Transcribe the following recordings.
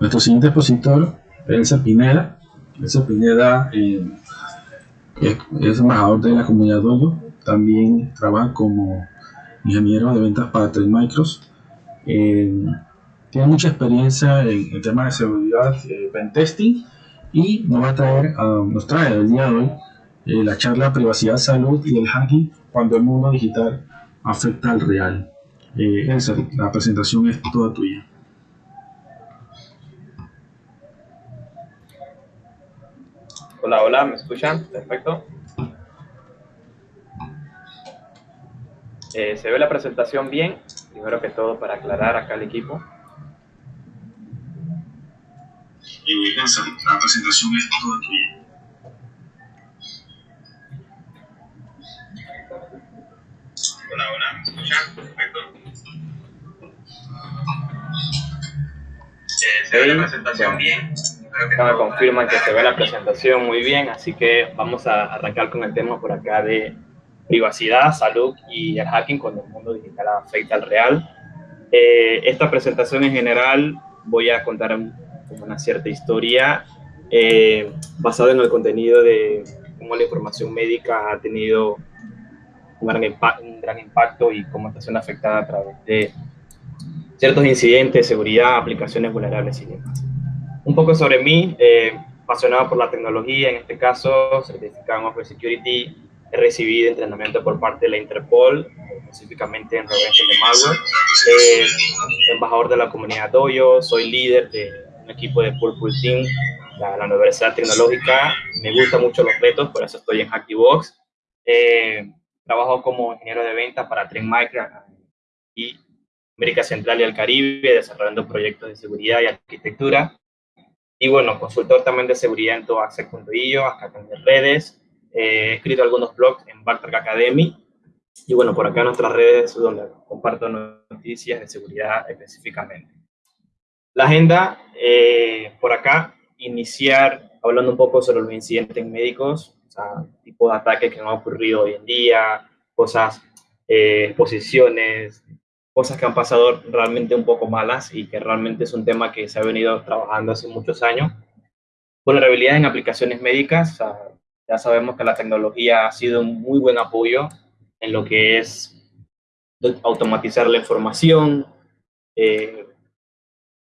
Nuestro siguiente expositor Elsa Pineda. Elsa Pineda eh, es, embajador de la comunidad Dojo. También trabaja como ingeniero de ventas para Trend Micros. Eh, tiene mucha experiencia en el tema de seguridad, eh, y nos va a traer, nos trae el día de hoy eh, la charla Privacidad, Salud y el hacking cuando el mundo digital afecta al real. Eh, la presentación es toda tuya. Hola, hola, ¿me escuchan? Perfecto. Eh, ¿Se ve la presentación bien? Primero que todo, para aclarar acá al equipo. La presentación es toda tuya. Hola, hola, ¿me escuchan? Perfecto. Eh, ¿Se ve la presentación bien? Me confirman que se ve la presentación muy bien, así que vamos a arrancar con el tema por acá de privacidad, salud y el hacking cuando el mundo digital afecta al real. Eh, esta presentación en general voy a contar una cierta historia eh, basada en el contenido de cómo la información médica ha tenido un gran, un gran impacto y cómo está siendo afectada a través de ciertos incidentes, seguridad, aplicaciones vulnerables y demás. Un poco sobre mí, eh, apasionado por la tecnología, en este caso, certificado en Open Security, he recibido entrenamiento por parte de la Interpol, específicamente en prevención de malware, eh, embajador de la comunidad Dojo, soy líder de un equipo de Purple Team, la, la Universidad Tecnológica, me gustan mucho los retos, por eso estoy en Hackbox. Eh, trabajo como ingeniero de ventas para Trend Micro y América Central y el Caribe, desarrollando proyectos de seguridad y arquitectura. Y bueno, consultor también de seguridad en toaxec.io, acá también redes. Eh, he escrito algunos blogs en Bartrack Academy. Y bueno, por acá nuestras redes donde comparto noticias de seguridad específicamente. La agenda, eh, por acá, iniciar hablando un poco sobre los incidentes médicos, o sea, tipo de ataques que han ocurrido hoy en día, cosas, eh, posiciones, cosas que han pasado realmente un poco malas y que realmente es un tema que se ha venido trabajando hace muchos años. Vulnerabilidad en aplicaciones médicas. ya sabemos que la tecnología ha sido un muy buen apoyo en lo que es automatizar la información, eh,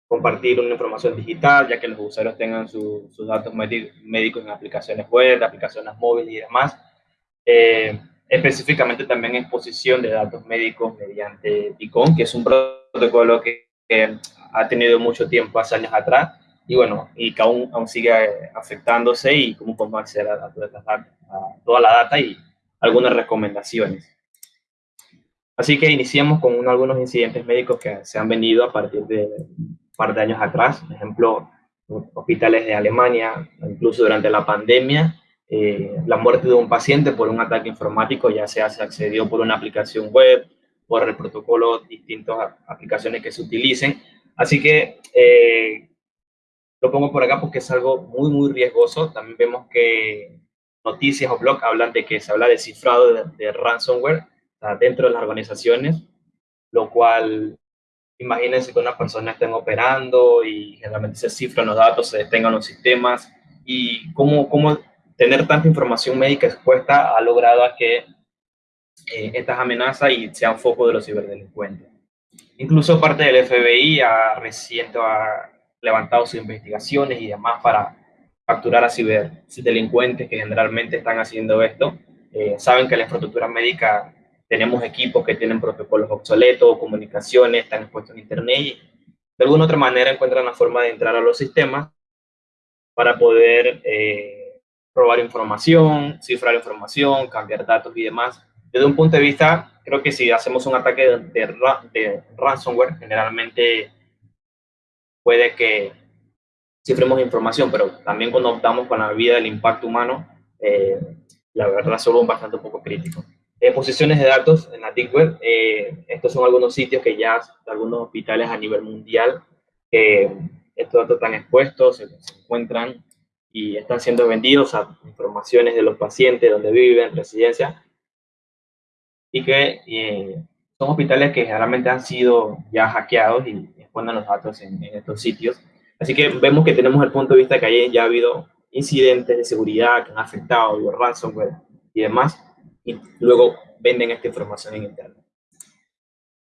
compartir una información digital, ya que los usuarios tengan sus datos médicos en aplicaciones web, aplicaciones móviles y demás. Eh, específicamente también exposición de datos médicos mediante TICON, que es un protocolo que, ha tenido mucho tiempo, hace años atrás, y bueno, y que aún, aún sigue afectándose y cómo podemos acceder a, toda la data y algunas recomendaciones. Así que iniciamos con algunos incidentes médicos que se han venido a partir de un par de años atrás, por ejemplo, hospitales de Alemania, incluso durante la pandemia, eh, la muerte de un paciente por un ataque informático, ya sea se accedió por una aplicación web, por el protocolo, distintas aplicaciones que se utilicen. Así que eh, lo pongo por acá porque es algo muy, muy riesgoso. También vemos que noticias o blogs hablan de que se habla de cifrado de, ransomware dentro de las organizaciones, lo cual imagínense que una persona esté operando y generalmente se cifran los datos, se detengan los sistemas y cómo, cómo tener tanta información médica expuesta ha logrado a que eh, estas amenazas y sean foco de los ciberdelincuentes. Incluso parte del FBI ha reciente ha levantado sus investigaciones y demás para capturar a ciberdelincuentes que generalmente están haciendo esto. Eh, saben que la infraestructura médica tenemos equipos que tienen protocolos obsoletos, comunicaciones, están expuestos en Internet y de alguna otra manera encuentran la forma de entrar a los sistemas para poder eh, robar información, cifrar información, cambiar datos y demás. Desde un punto de vista, creo que si hacemos un ataque de, de, ransomware, generalmente puede que cifremos información, pero también cuando optamos con la vida del impacto humano, eh, la verdad son bastante un poco crítico. Eh, posiciones de datos en la Deep Web, eh, estos son algunos sitios que ya algunos hospitales a nivel mundial, estos datos están expuestos, se encuentran y están siendo vendidos a informaciones de los pacientes, donde viven, residencia, y que eh, son hospitales que generalmente han sido ya hackeados y exponen los datos en, estos sitios. Así que vemos que tenemos el punto de vista que ahí ya ha habido incidentes de seguridad que han afectado el ransomware y demás, y luego venden esta información en Internet.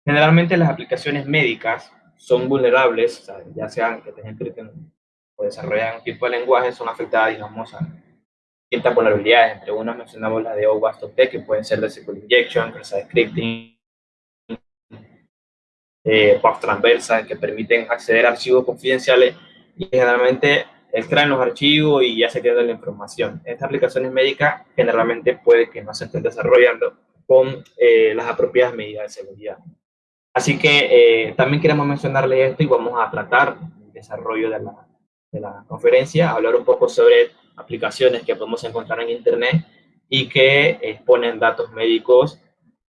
Generalmente las aplicaciones médicas son vulnerables, ya sean que tengan o desarrollan un tipo de lenguaje, son afectadas, digamos, a distintas vulnerabilidades. Entre unas mencionamos las de OWASP que pueden ser de SQL Injection, Cross Scripting, eh, transversas que permiten acceder a archivos confidenciales y generalmente extraen los archivos y ya se queda la información. Estas aplicaciones médicas generalmente puede que no se estén desarrollando con eh, las apropiadas medidas de seguridad. Así que eh, también queremos mencionarles esto y vamos a tratar el desarrollo de la, de la conferencia, hablar un poco sobre aplicaciones que podemos encontrar en Internet y que exponen datos médicos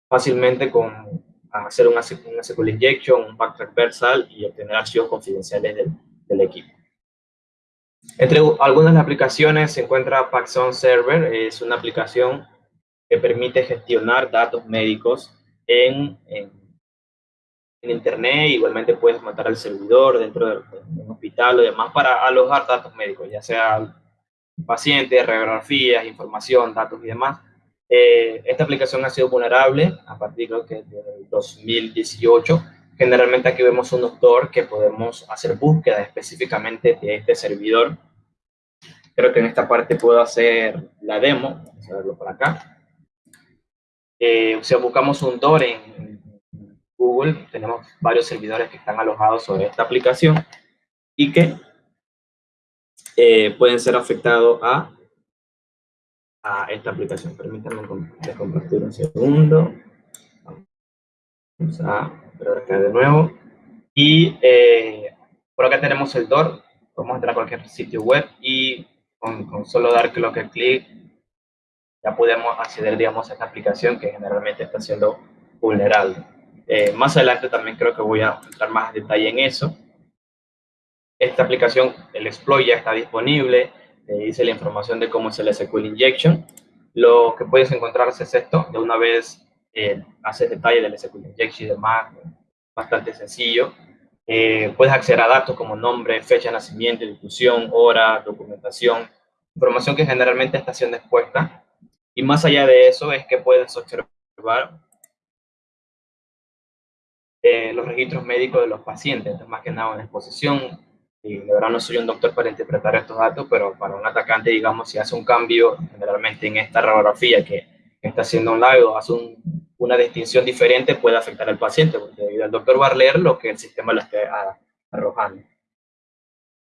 fácilmente con hacer una, una SQL injection, un pack transversal y obtener archivos confidenciales del, del equipo. Entre algunas de las aplicaciones se encuentra Paxson Server, es una aplicación que permite gestionar datos médicos en, en, Internet, igualmente puedes montar el servidor dentro de, un hospital o demás para alojar datos médicos, ya sea pacientes, radiografías, información, datos y demás. Eh, esta aplicación ha sido vulnerable a partir creo que del 2018. Generalmente aquí vemos un doctor que podemos hacer búsqueda específicamente de este servidor. Creo que en esta parte puedo hacer la demo. Vamos a verlo por acá. Eh, si buscamos un DOR en Google, tenemos varios servidores que están alojados sobre esta aplicación y que eh, pueden ser afectados a esta aplicación. Permítanme compartir un segundo. Vamos a ver acá de nuevo. Y eh, por acá tenemos el DOR. Podemos entrar a cualquier sitio web y con, solo dar que clic ya podemos acceder, digamos, a esta aplicación que generalmente está siendo vulnerable. Eh, más adelante también creo que voy a entrar más en detalle en eso. Esta aplicación, el exploit ya está disponible dice la información de cómo es el SQL Injection. Lo que puedes encontrar es esto, de una vez eh, haces detalle del SQL Injection y demás, bastante sencillo. Eh, puedes acceder a datos como nombre, fecha de nacimiento, difusión, hora, documentación, información que generalmente está siendo expuesta. Y más allá de eso es que puedes observar eh, los registros médicos de los pacientes, más que nada en exposición, y de verdad no soy un doctor para interpretar estos datos, pero para un atacante, digamos, si hace un cambio generalmente en esta radiografía que, está haciendo un live o hace una distinción diferente, puede afectar al paciente, porque el doctor va lo que el sistema le esté arrojando.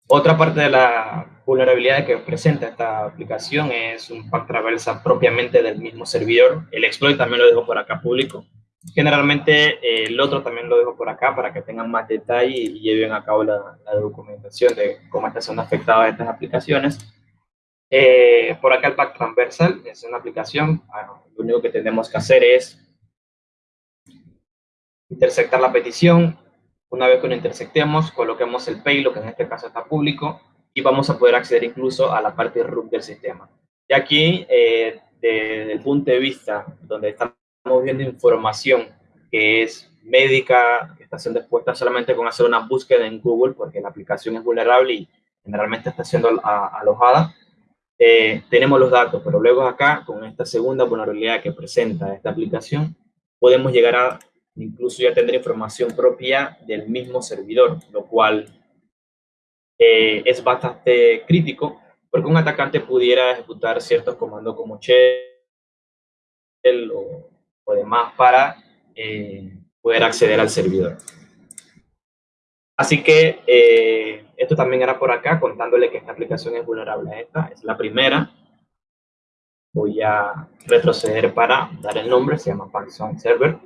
Otra parte de la vulnerabilidad que presenta esta aplicación es un pack traversa propiamente del mismo servidor. El exploit también lo dejo por acá público. Generalmente eh, el otro también lo dejo por acá para que tengan más detalle y lleven a cabo la, documentación de cómo están siendo afectadas estas aplicaciones. Eh, por acá el pack transversal es una aplicación, ah, lo único que tenemos que hacer es intersectar la petición. Una vez que lo intersectemos, coloquemos el payload, que en este caso está público, y vamos a poder acceder incluso a la parte root del sistema. Y aquí, eh, desde el punto de vista donde están estamos viendo información que es médica, que está siendo expuesta solamente con hacer una búsqueda en Google, porque la aplicación es vulnerable y generalmente está siendo alojada, eh, tenemos los datos, pero luego acá, con esta segunda vulnerabilidad que presenta esta aplicación, podemos llegar a incluso ya tener información propia del mismo servidor, lo cual eh, es bastante crítico, porque un atacante pudiera ejecutar ciertos comandos como shell o o demás para eh, poder acceder al servidor. Así que eh, esto también era por acá, contándole que esta aplicación es vulnerable a esta. Es la primera. Voy a retroceder para dar el nombre, se llama Python Server,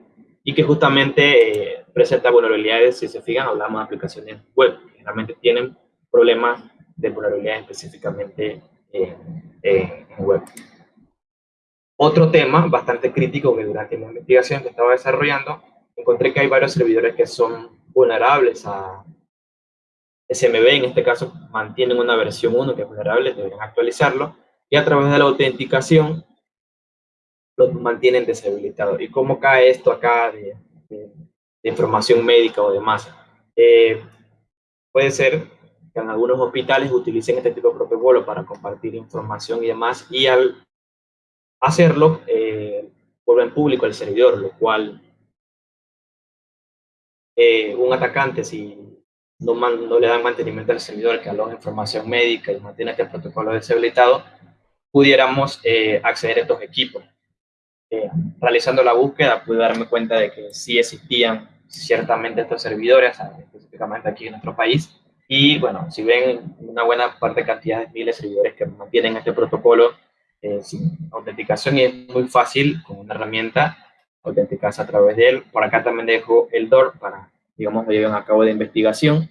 y que justamente eh, presenta vulnerabilidades, si se fijan, hablamos de aplicaciones web, que realmente tienen problemas de vulnerabilidad específicamente en web. Otro tema bastante crítico que durante la investigación que estaba desarrollando, encontré que hay varios servidores que son vulnerables a SMB, en este caso mantienen una versión 1 que es vulnerable, deberían actualizarlo, y a través de la autenticación los mantienen deshabilitados. ¿Y cómo cae esto acá de, información médica o demás? Eh, puede ser que en algunos hospitales utilicen este tipo de protocolo para compartir información y demás, y al hacerlo, eh, vuelven público el servidor, lo cual eh, un atacante, si no, no, le dan mantenimiento al servidor que aloja información médica y mantiene este protocolo deshabilitado, pudiéramos eh, acceder a estos equipos. Eh, realizando la búsqueda pude darme cuenta de que sí existían ciertamente estos servidores, específicamente aquí en nuestro país, y bueno, si ven una buena parte cantidad de miles de servidores que mantienen este protocolo eh, sin autenticación y es muy fácil con una herramienta autenticarse a través de él. Por acá también dejo el DOR para, digamos, lleven a cabo de investigación.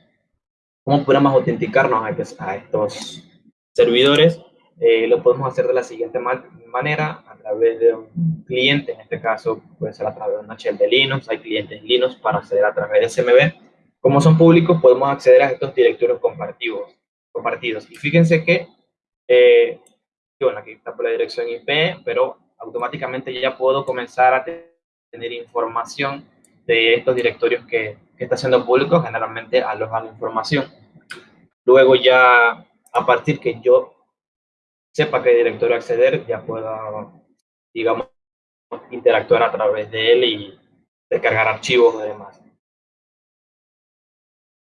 ¿Cómo podemos autenticarnos a estos servidores? Eh, lo podemos hacer de la siguiente manera, a través de un cliente, en este caso puede ser a través de una shell de Linux, hay clientes Linux para acceder a través de SMB. Como son públicos, podemos acceder a estos directorios compartidos. compartidos. Y fíjense que, eh, aquí está por la dirección IP, pero automáticamente ya puedo comenzar a tener información de estos directorios que, que está siendo público, generalmente alojan información. Luego ya, a partir que yo sepa qué directorio acceder, ya pueda, digamos, interactuar a través de él y descargar archivos y demás.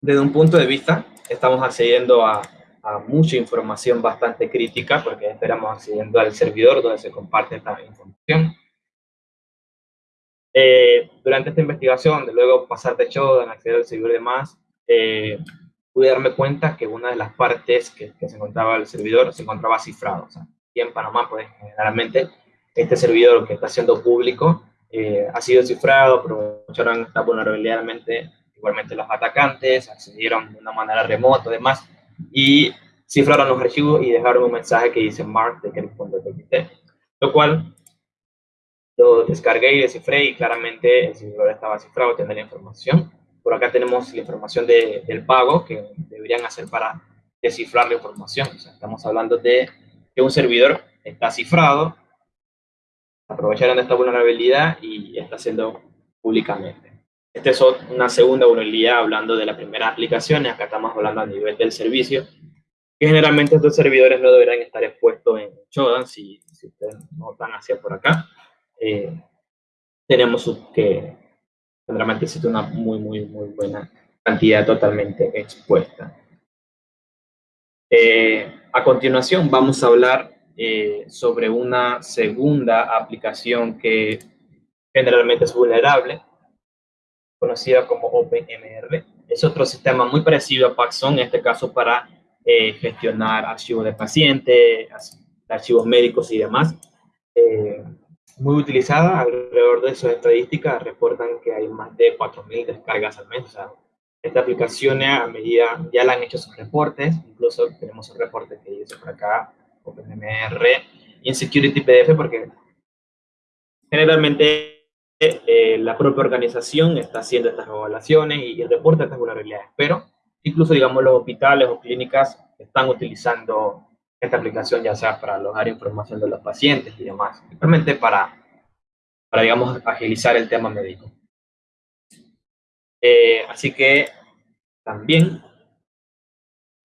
Desde un punto de vista, estamos accediendo a, a mucha información bastante crítica, porque esperamos accediendo al servidor donde se comparte esta información. Eh, durante esta investigación, de luego pasar de en acceder al servidor y demás, eh, pude darme cuenta que una de las partes que, se encontraba el servidor se encontraba cifrado. O sea, aquí en Panamá, pues generalmente este servidor que está siendo público eh, ha sido cifrado, aprovecharon esta vulnerabilidad igualmente los atacantes, accedieron de una manera remota, además, y cifraron los archivos y dejaron un mensaje que dice mark de lo cual lo descargué y descifré y claramente el servidor estaba cifrado, tenía la información por acá tenemos la información de, del pago que deberían hacer para descifrar la información. O sea, estamos hablando de que un servidor está cifrado, aprovecharon esta vulnerabilidad y está haciendo públicamente. Esta es una segunda vulnerabilidad hablando de la primera aplicación, y acá estamos hablando a nivel del servicio, que generalmente estos servidores no deberían estar expuestos en Shodan, si, si ustedes notan hacia por acá. Eh, tenemos que realmente existe una muy, muy, muy buena cantidad totalmente expuesta. Eh, a continuación vamos a hablar eh, sobre una segunda aplicación que generalmente es vulnerable, conocida como OpenMR. Es otro sistema muy parecido a Paxson, en este caso para eh, gestionar archivos de pacientes, archivos médicos y demás muy utilizada, alrededor de sus estadísticas reportan que hay más de 4.000 descargas al mes. O sea, esta aplicación a medida ya la han hecho sus reportes, incluso tenemos un reporte que dice por acá, OpenMR, y en Security PDF, porque generalmente eh, la propia organización está haciendo estas evaluaciones y, y reporta estas vulnerabilidades, pero incluso, digamos, los hospitales o clínicas están utilizando esta aplicación ya sea para alojar información de los pacientes y demás, simplemente para, para digamos, agilizar el tema médico. Eh, así que también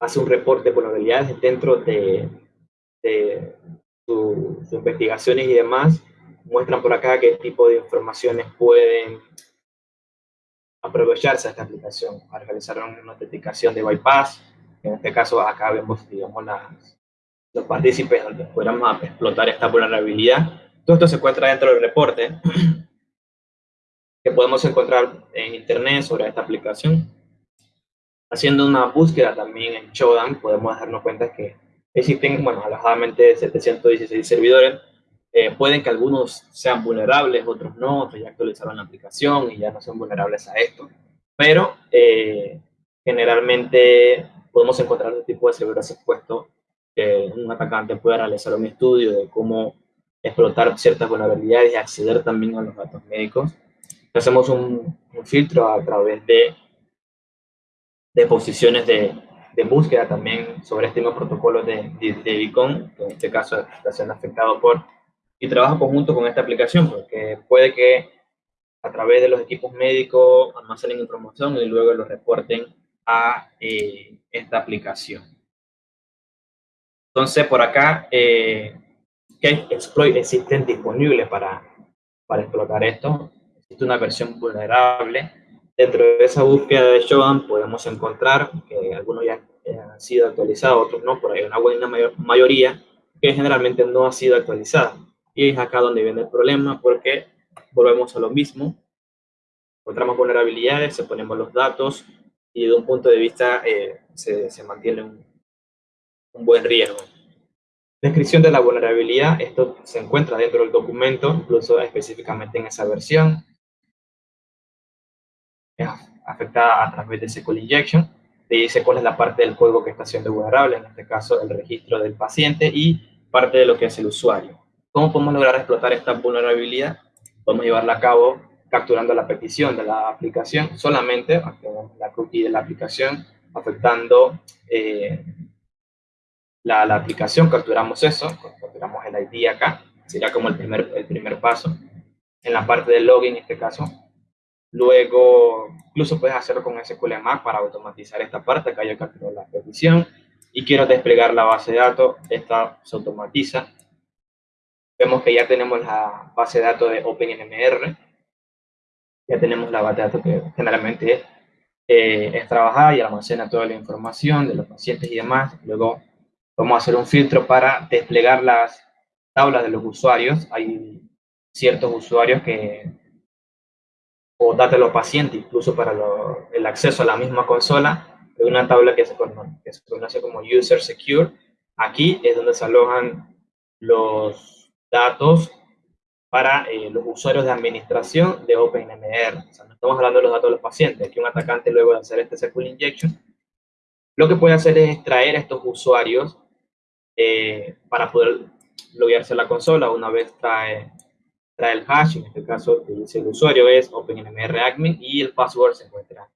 hace un reporte de vulnerabilidades dentro de, de sus investigaciones y demás. Muestran por acá qué tipo de informaciones pueden aprovecharse de esta aplicación para realizar una autenticación de bypass. En este caso, acá vemos, digamos, las, los partícipes donde pudiéramos explotar esta vulnerabilidad. Todo esto se encuentra dentro del reporte que podemos encontrar en internet sobre esta aplicación. Haciendo una búsqueda también en Shodan, podemos darnos cuenta que existen, bueno, alojadamente 716 servidores. Eh, pueden que algunos sean vulnerables, otros no, otros ya actualizaron la aplicación y ya no son vulnerables a esto. Pero eh, generalmente podemos encontrar este tipo de servidores expuestos un atacante pueda realizar un estudio de cómo explotar ciertas vulnerabilidades y acceder también a los datos médicos. Hacemos un, filtro a través de, de posiciones de, de, búsqueda también sobre este mismo protocolo de, de, Beacon, que en este caso está siendo afectado por, y trabaja conjunto con esta aplicación, porque puede que a través de los equipos médicos almacenen información y luego lo reporten a, eh, esta aplicación. Entonces, por acá, eh, ¿qué exploit existen disponibles para, para explotar esto? Existe una versión vulnerable. Dentro de esa búsqueda de Shodan podemos encontrar que algunos ya han sido actualizados, otros no, por ahí una buena mayoría que generalmente no ha sido actualizada. Y es acá donde viene el problema porque volvemos a lo mismo. Encontramos vulnerabilidades, se ponemos los datos y de un punto de vista eh, se, se, mantiene un, un buen riesgo. Descripción de la vulnerabilidad, esto se encuentra dentro del documento, incluso específicamente en esa versión. Afectada a través de SQL Injection. Te dice cuál es la parte del código que está siendo vulnerable, en este caso el registro del paciente y parte de lo que es el usuario. ¿Cómo podemos lograr explotar esta vulnerabilidad? Podemos llevarla a cabo capturando la petición de la aplicación, solamente la cookie de la aplicación, afectando eh, la, la, aplicación, capturamos eso, capturamos el ID acá, sería como el primer, el primer paso. En la parte del login, en este caso, Luego, incluso puedes hacerlo con SQL Mac para automatizar esta parte. Acá yo capturo la petición y quiero desplegar la base de datos. Esta se automatiza. Vemos que ya tenemos la base de datos de OpenMR. Ya tenemos la base de datos que generalmente eh, es trabajada y almacena toda la información de los pacientes y demás. Luego vamos a hacer un filtro para desplegar las tablas de los usuarios. Hay ciertos usuarios que o datos de los pacientes, incluso para el acceso a la misma consola, hay una tabla que se, conoce, como User Secure. Aquí es donde se alojan los datos para eh, los usuarios de administración de OpenMR. O sea, no estamos hablando de los datos de los pacientes. Aquí un atacante luego de hacer este SQL injection, lo que puede hacer es extraer a estos usuarios eh, para poder loguearse a la consola. Una vez trae trae el hash, en este caso el usuario es OpenMRAdmin y el password se encuentra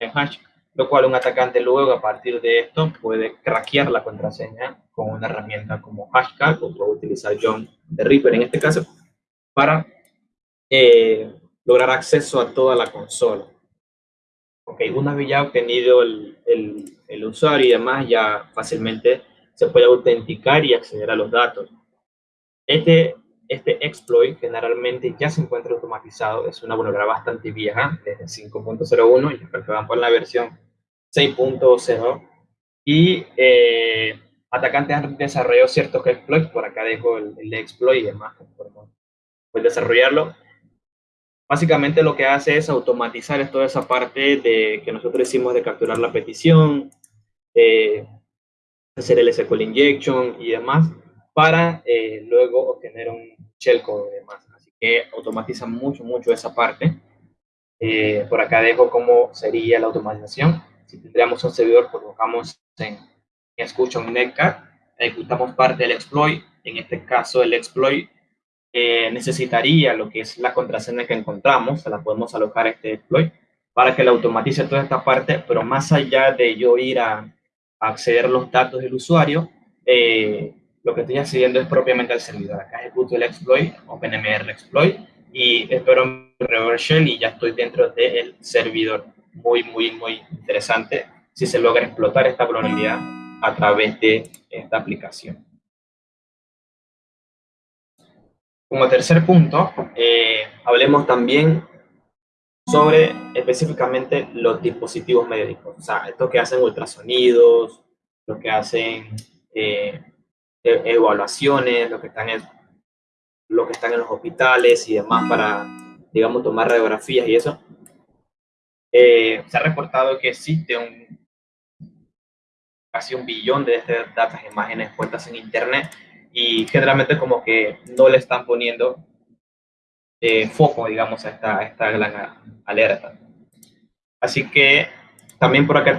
en hash, lo cual un atacante luego a partir de esto puede craquear la contraseña con una herramienta como Hashcat o puede utilizar John de Reaper en este caso para eh, lograr acceso a toda la consola. Ok, una vez ya obtenido el, el, el usuario y demás, ya fácilmente se puede autenticar y acceder a los datos. Este este exploit generalmente ya se encuentra automatizado, es una vulnerabilidad bastante vieja, desde 5.01, y creo que van por la versión 6.0, y eh, atacantes han desarrollado ciertos exploits, por acá dejo el, exploit y demás, pueden desarrollarlo. Básicamente lo que hace es automatizar toda esa parte de que nosotros hicimos de capturar la petición, eh, hacer el SQL injection y demás, para eh, luego obtener un shellcode y demás. Así que automatiza mucho, mucho esa parte. Eh, por acá dejo cómo sería la automatización. Si tendríamos un servidor, colocamos en, escucha un netcat, ejecutamos parte del exploit. En este caso, el exploit eh, necesitaría lo que es la contraseña que encontramos, se la podemos alojar a este exploit para que la automatice toda esta parte, pero más allá de yo ir a, a acceder a los datos del usuario, eh, lo que estoy accediendo es propiamente al servidor. Acá ejecuto el exploit, OpenMR exploit, y espero reverse shell y ya estoy dentro del servidor. Muy, muy, muy interesante si se logra explotar esta vulnerabilidad a través de esta aplicación. Como tercer punto, eh, hablemos también sobre específicamente los dispositivos médicos. O sea, estos que hacen ultrasonidos, los que hacen eh, evaluaciones, lo que están en, lo que están en los hospitales y demás para, digamos, tomar radiografías y eso. Eh, se ha reportado que existe un casi un billón de estas imágenes puestas en internet y generalmente como que no le están poniendo eh, foco, digamos, a esta, esta gran alerta. Así que también por acá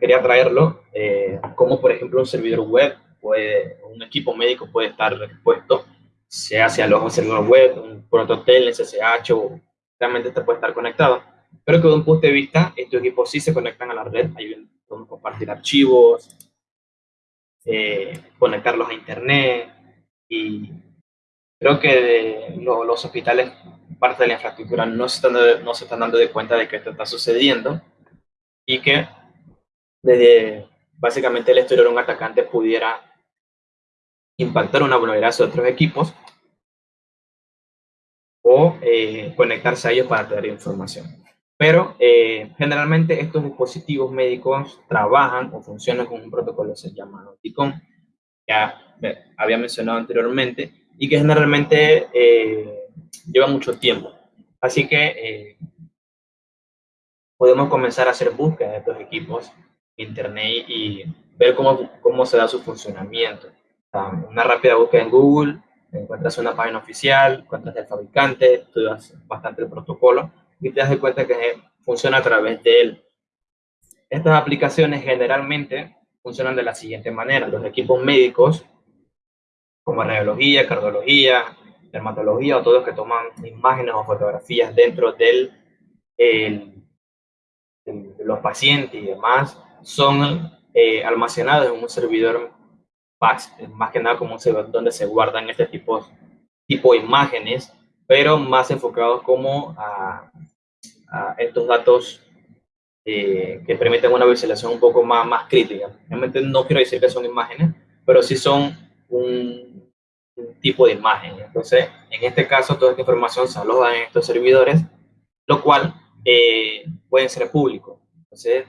quería traerlo, eh, como por ejemplo un servidor web puede, un equipo médico puede estar expuesto, sea hacia los servidor web, un prototel, SSH o realmente te puede estar conectado. Pero que de un punto de vista, estos equipos sí se conectan a la red, ayudan a compartir archivos, eh, conectarlos a internet y creo que los hospitales, parte de la infraestructura, no se, están, no se están dando de cuenta de que esto está sucediendo y que desde básicamente el exterior un atacante pudiera impactar una vulnerabilidad de otros equipos o eh, conectarse a ellos para tener información. Pero eh, generalmente estos dispositivos médicos trabajan o funcionan con un protocolo se llama TICOM, que había mencionado anteriormente, y que generalmente eh, lleva mucho tiempo. Así que podemos comenzar a hacer búsqueda de estos equipos en Internet y ver cómo, cómo se da su funcionamiento. una rápida búsqueda en Google, encuentras una página oficial, encuentras el fabricante, estudias bastante el protocolo y te das cuenta que funciona a través de él. Estas aplicaciones generalmente funcionan de la siguiente manera. Los equipos médicos, como radiología, cardiología, dermatología o todos que toman imágenes o fotografías dentro del, de los pacientes y demás, son eh, almacenados en un servidor más que nada como un servidor donde se guardan este tipo, tipo de imágenes, pero más enfocados como a, estos datos eh, que permiten una visualización un poco más, más crítica. Realmente no quiero decir que son imágenes, pero sí son un, tipo de imagen. Entonces, en este caso, toda esta información se aloja en estos servidores, lo cual eh, pueden ser públicos. Entonces,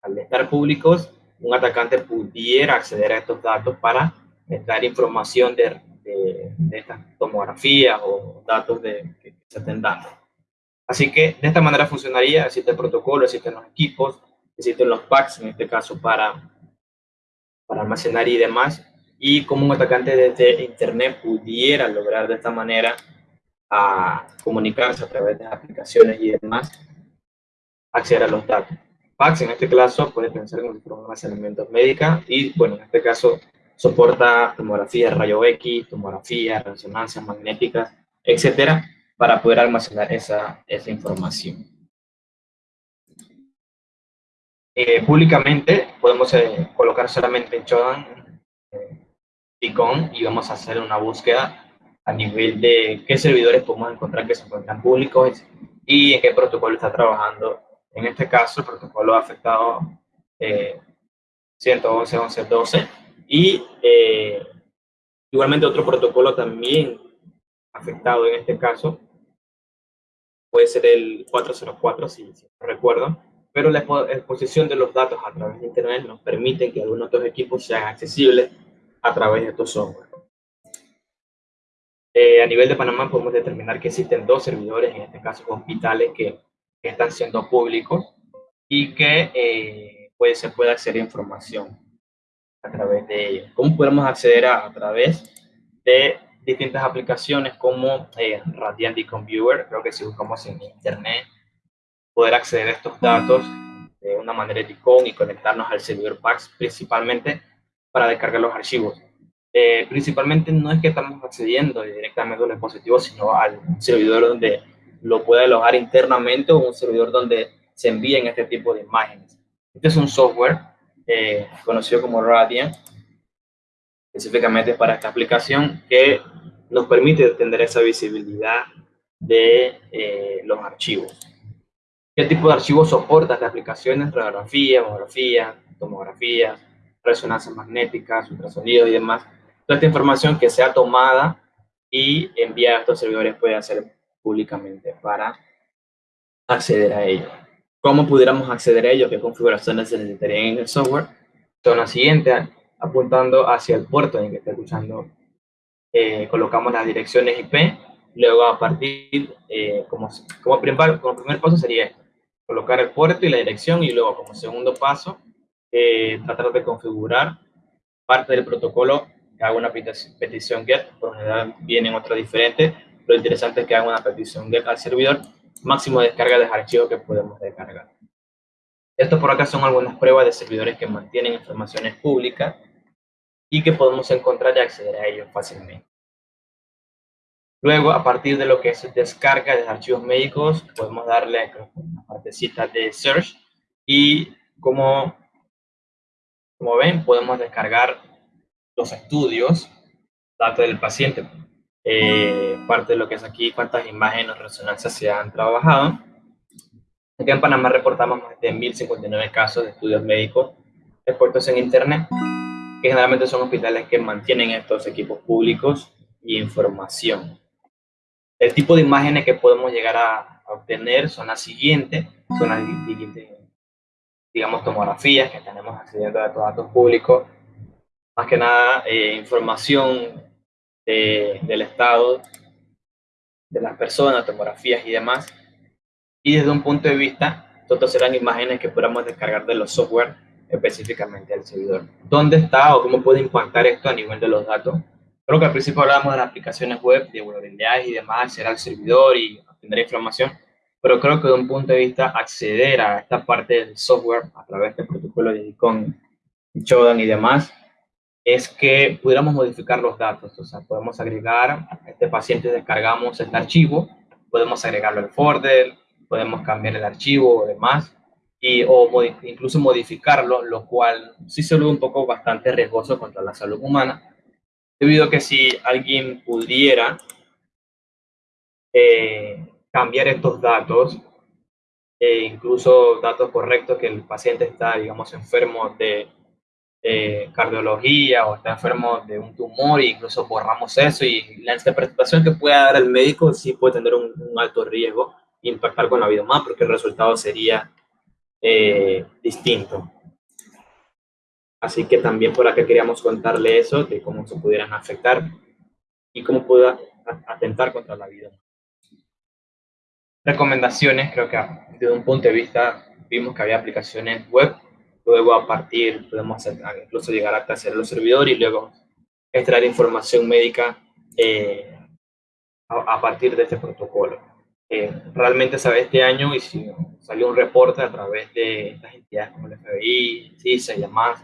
al estar públicos, un atacante pudiera acceder a estos datos para dar información de, de, estas tomografías o datos de, que se estén dando. Así que de esta manera funcionaría, existe el protocolo, existen los equipos, existen los packs, en este caso para, para almacenar y demás, y como un atacante desde Internet pudiera lograr de esta manera a comunicarse a través de aplicaciones y demás, acceder a los datos. En este caso puede pensar en un almacenamiento médica y, bueno, en este caso soporta tomografía rayo X, tomografía, resonancias magnéticas, etcétera, para poder almacenar esa, esa información. Eh, públicamente podemos eh, colocar solamente en Chodan eh, y vamos a hacer una búsqueda a nivel de qué servidores podemos encontrar que se encuentran públicos y en qué protocolo está trabajando en este caso, el protocolo ha afectado eh, 111, 11, 12 y eh, igualmente otro protocolo también afectado en este caso puede ser el 404, si, no recuerdo, pero la exposición de los datos a través de Internet nos permite que algunos estos equipos sean accesibles a través de estos software. Eh, a nivel de Panamá podemos determinar que existen dos servidores, en este caso hospitales, que que están siendo públicos y que eh, pues, se puede acceder a información a través de ellos. ¿Cómo podemos acceder a, través de distintas aplicaciones como eh, Radiant Computer? Creo que si buscamos en internet, poder acceder a estos datos de una manera icon y conectarnos al servidor PAX, principalmente para descargar los archivos. Eh, principalmente no es que estamos accediendo directamente a un dispositivo, sino al servidor donde lo puede alojar internamente o un servidor donde se envíen este tipo de imágenes. Este es un software eh, conocido como Radiant, específicamente para esta aplicación, que nos permite tener esa visibilidad de eh, los archivos. ¿Qué tipo de archivos soporta esta aplicación? Radiografía, mamografía, tomografía, resonancias magnéticas, ultrasonidos y demás. Toda esta información que sea tomada y enviada a estos servidores puede ser públicamente para acceder a ello. ¿Cómo pudiéramos acceder a ello? ¿Qué configuraciones se necesitarían en el software? Son las siguientes, apuntando hacia el puerto en que está escuchando, eh, colocamos las direcciones IP, luego a partir, eh, como, como, primer, como primer paso sería colocar el puerto y la dirección, y luego como segundo paso, eh, tratar de configurar parte del protocolo haga una petición GET, por general vienen otras diferentes, lo interesante es que haga una petición de, al servidor, máximo descarga de archivos que podemos descargar. Esto por acá son algunas pruebas de servidores que mantienen informaciones públicas y que podemos encontrar y acceder a ellos fácilmente. Luego, a partir de lo que es descarga de archivos médicos, podemos darle una partecita de search y como, como ven, podemos descargar los estudios, datos del paciente, eh, parte de lo que es aquí, cuántas imágenes o resonancias se han trabajado. Aquí en Panamá reportamos más de 1.059 casos de estudios médicos expuestos en Internet, que generalmente son hospitales que mantienen estos equipos públicos y información. El tipo de imágenes que podemos llegar a, obtener son las siguientes, son las siguientes, digamos, tomografías que tenemos accediendo a estos datos públicos, más que nada eh, información del estado de las personas, tomografías y demás, y desde un punto de vista, estos serán imágenes que podamos descargar de los software específicamente al servidor. ¿Dónde está o cómo puede impactar esto a nivel de los datos? Creo que al principio hablábamos de las aplicaciones web, de vulnerabilidades y demás, será al servidor y obtener información, pero creo que de un punto de vista acceder a esta parte del software a través del protocolo de ICON, Shodan y demás, es que pudiéramos modificar los datos, o sea, podemos agregar, este paciente descargamos este archivo, podemos agregarlo al folder, podemos cambiar el archivo o demás, y, o incluso modificarlo, lo cual sí se ve un poco bastante riesgoso contra la salud humana, debido a que si alguien pudiera eh, cambiar estos datos, e incluso datos correctos que el paciente está, digamos, enfermo de cardiología o está enfermo de un tumor e incluso borramos eso y la interpretación que pueda dar el médico sí puede tener un, un alto riesgo impactar con la vida humana porque el resultado sería eh, distinto. Así que también por acá queríamos contarle eso, de cómo se pudieran afectar y cómo pueda atentar contra la vida. Recomendaciones, creo que desde un punto de vista vimos que había aplicaciones web, luego a partir podemos incluso llegar hasta hacer los servidores y luego extraer información médica eh, a, a partir de este protocolo realmente sabe este año y si salió un reporte a través de estas entidades como el FBI, CISA y demás,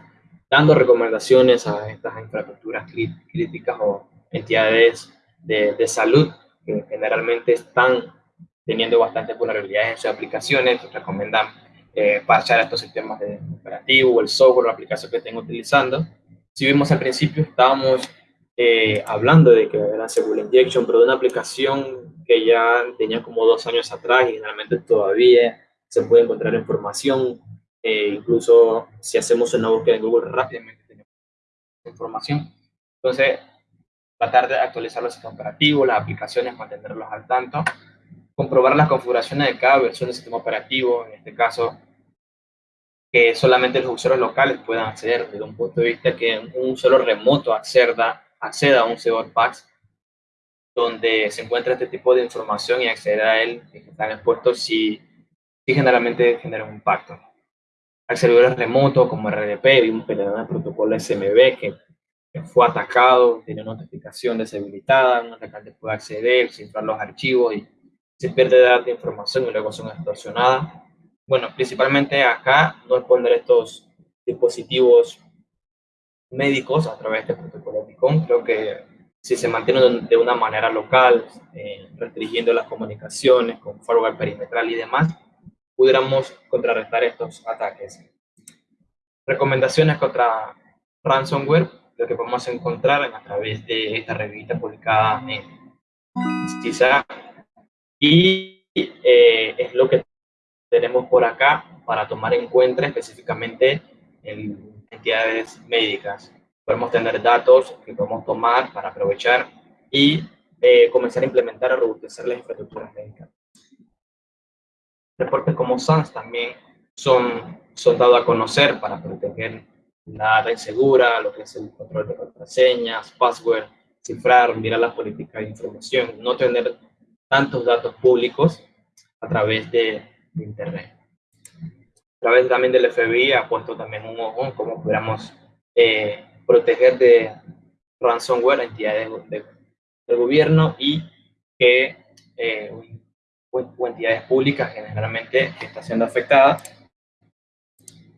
dando recomendaciones a estas infraestructuras críticas o entidades de, de, salud que generalmente están teniendo bastantes vulnerabilidades en sus aplicaciones, recomiendan eh, parchar estos sistemas de operativo, el software la aplicación que estén utilizando. Si vimos al principio, estábamos eh, hablando de que era Seguro Injection, pero de una aplicación que ya tenía como dos años atrás y generalmente todavía se puede encontrar información, eh, incluso si hacemos una búsqueda en Google rápidamente tenemos información. Entonces, tratar de actualizar los sistemas operativos, las aplicaciones, mantenerlos al tanto, comprobar las configuraciones de cada versión del sistema operativo, en este caso, que solamente los usuarios locales puedan acceder desde un punto de vista que un usuario remoto acceda, acceda a un server PAX donde se encuentra este tipo de información y acceder a él, que están expuestos, sí, generalmente genera un impacto. Al servidores remotos como RDP, vimos que le dan el protocolo SMB que, fue atacado, tiene notificación deshabilitada, un atacante puede acceder, cifrar los archivos y se pierde datos de información y luego son extorsionadas. Bueno, principalmente acá no es poner estos dispositivos médicos a través de este protocolo Creo que si se mantiene de una manera local, eh, restringiendo las comunicaciones con firewall perimetral y demás, pudiéramos contrarrestar estos ataques. Recomendaciones contra ransomware, lo que podemos encontrar a través de esta revista publicada en CISA. Y eh, es lo que tenemos por acá para tomar en cuenta específicamente en entidades médicas podemos tener datos que podemos tomar para aprovechar y eh, comenzar a implementar o robustecer las infraestructuras médicas. Reportes como SANS también son, son dados a conocer para proteger la data insegura, lo que es el control de contraseñas, password, cifrar, mirar las políticas de información, no tener tantos datos públicos a través de, Internet. A través también del FBI ha puesto también un ojo como pudiéramos eh, proteger de ransomware a entidades de, del gobierno y que eh, o, entidades públicas generalmente que está siendo afectada.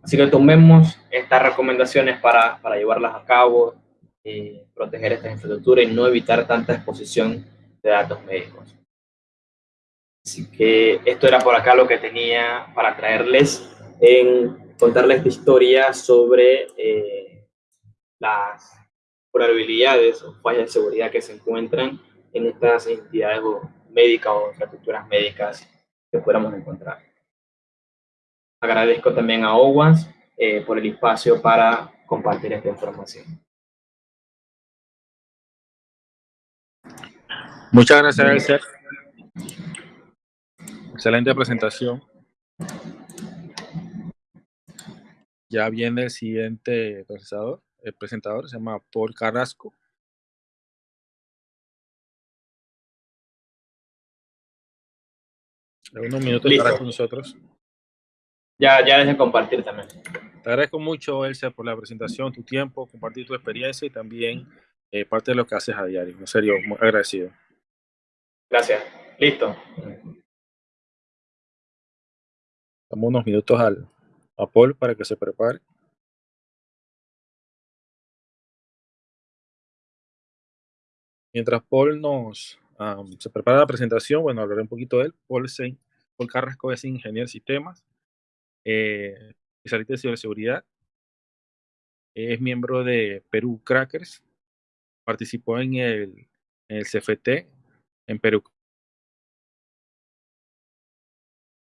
Así que tomemos estas recomendaciones para, para llevarlas a cabo, y proteger esta infraestructura y no evitar tanta exposición de datos médicos. Así que esto era por acá lo que tenía para traerles en contarles esta historia sobre eh, las probabilidades o fallas de seguridad que se encuentran en estas entidades médicas o infraestructuras médicas que podamos encontrar. Agradezco también a OWASP eh, por el espacio para compartir esta información. Muchas gracias, Elser. Excelente presentación. Ya viene el siguiente procesador, el presentador se llama Paul Carrasco. unos minutos estará con nosotros. Ya, ya dejen compartir también. Te agradezco mucho, Elsa, por la presentación, tu tiempo, compartir tu experiencia y también eh, parte de lo que haces a diario. En serio, muy agradecido. Gracias. Listo. Damos unos minutos al, a Paul para que se prepare. Mientras Paul nos se prepara la presentación, bueno, hablaré un poquito de él. Paul, Paul Carrasco es ingeniero de sistemas, eh, especialista de ciberseguridad. Es miembro de Perú Crackers. Participó en el, en el CFT en Perú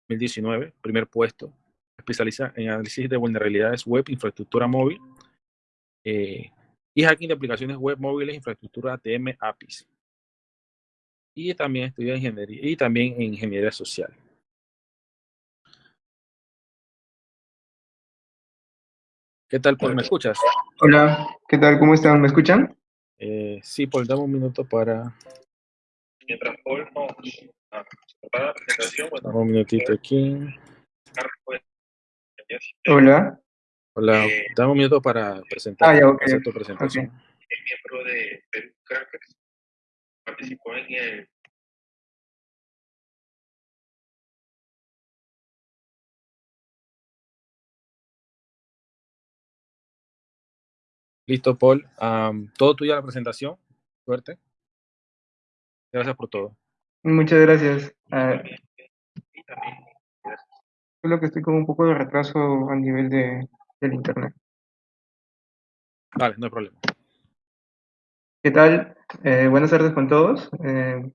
2019, primer puesto. Especializa en análisis de vulnerabilidades web, infraestructura móvil eh, y hacking de aplicaciones web móviles, infraestructura ATM, APIs. Y también estudia ingeniería y también en ingeniería social. ¿Qué tal, Paul? ¿Me escuchas? Hola, ¿qué tal? ¿Cómo están? ¿Me escuchan? Eh, sí, Paul, dame un minuto para... Mientras Paul nos prepara la presentación... Dame un minutito aquí. Hola. Hola, eh, dame un minuto para presentar ah, ya, okay. tu presentación. Okay. El miembro de Perú Crackers participó en el Listo, Paul. Um, todo tuyo la presentación. Suerte. Gracias por todo. Muchas gracias. Uh, solo que estoy con un poco de retraso a nivel de, del internet. Vale, no hay problema. ¿Qué tal? Eh, buenas tardes con todos. Eh,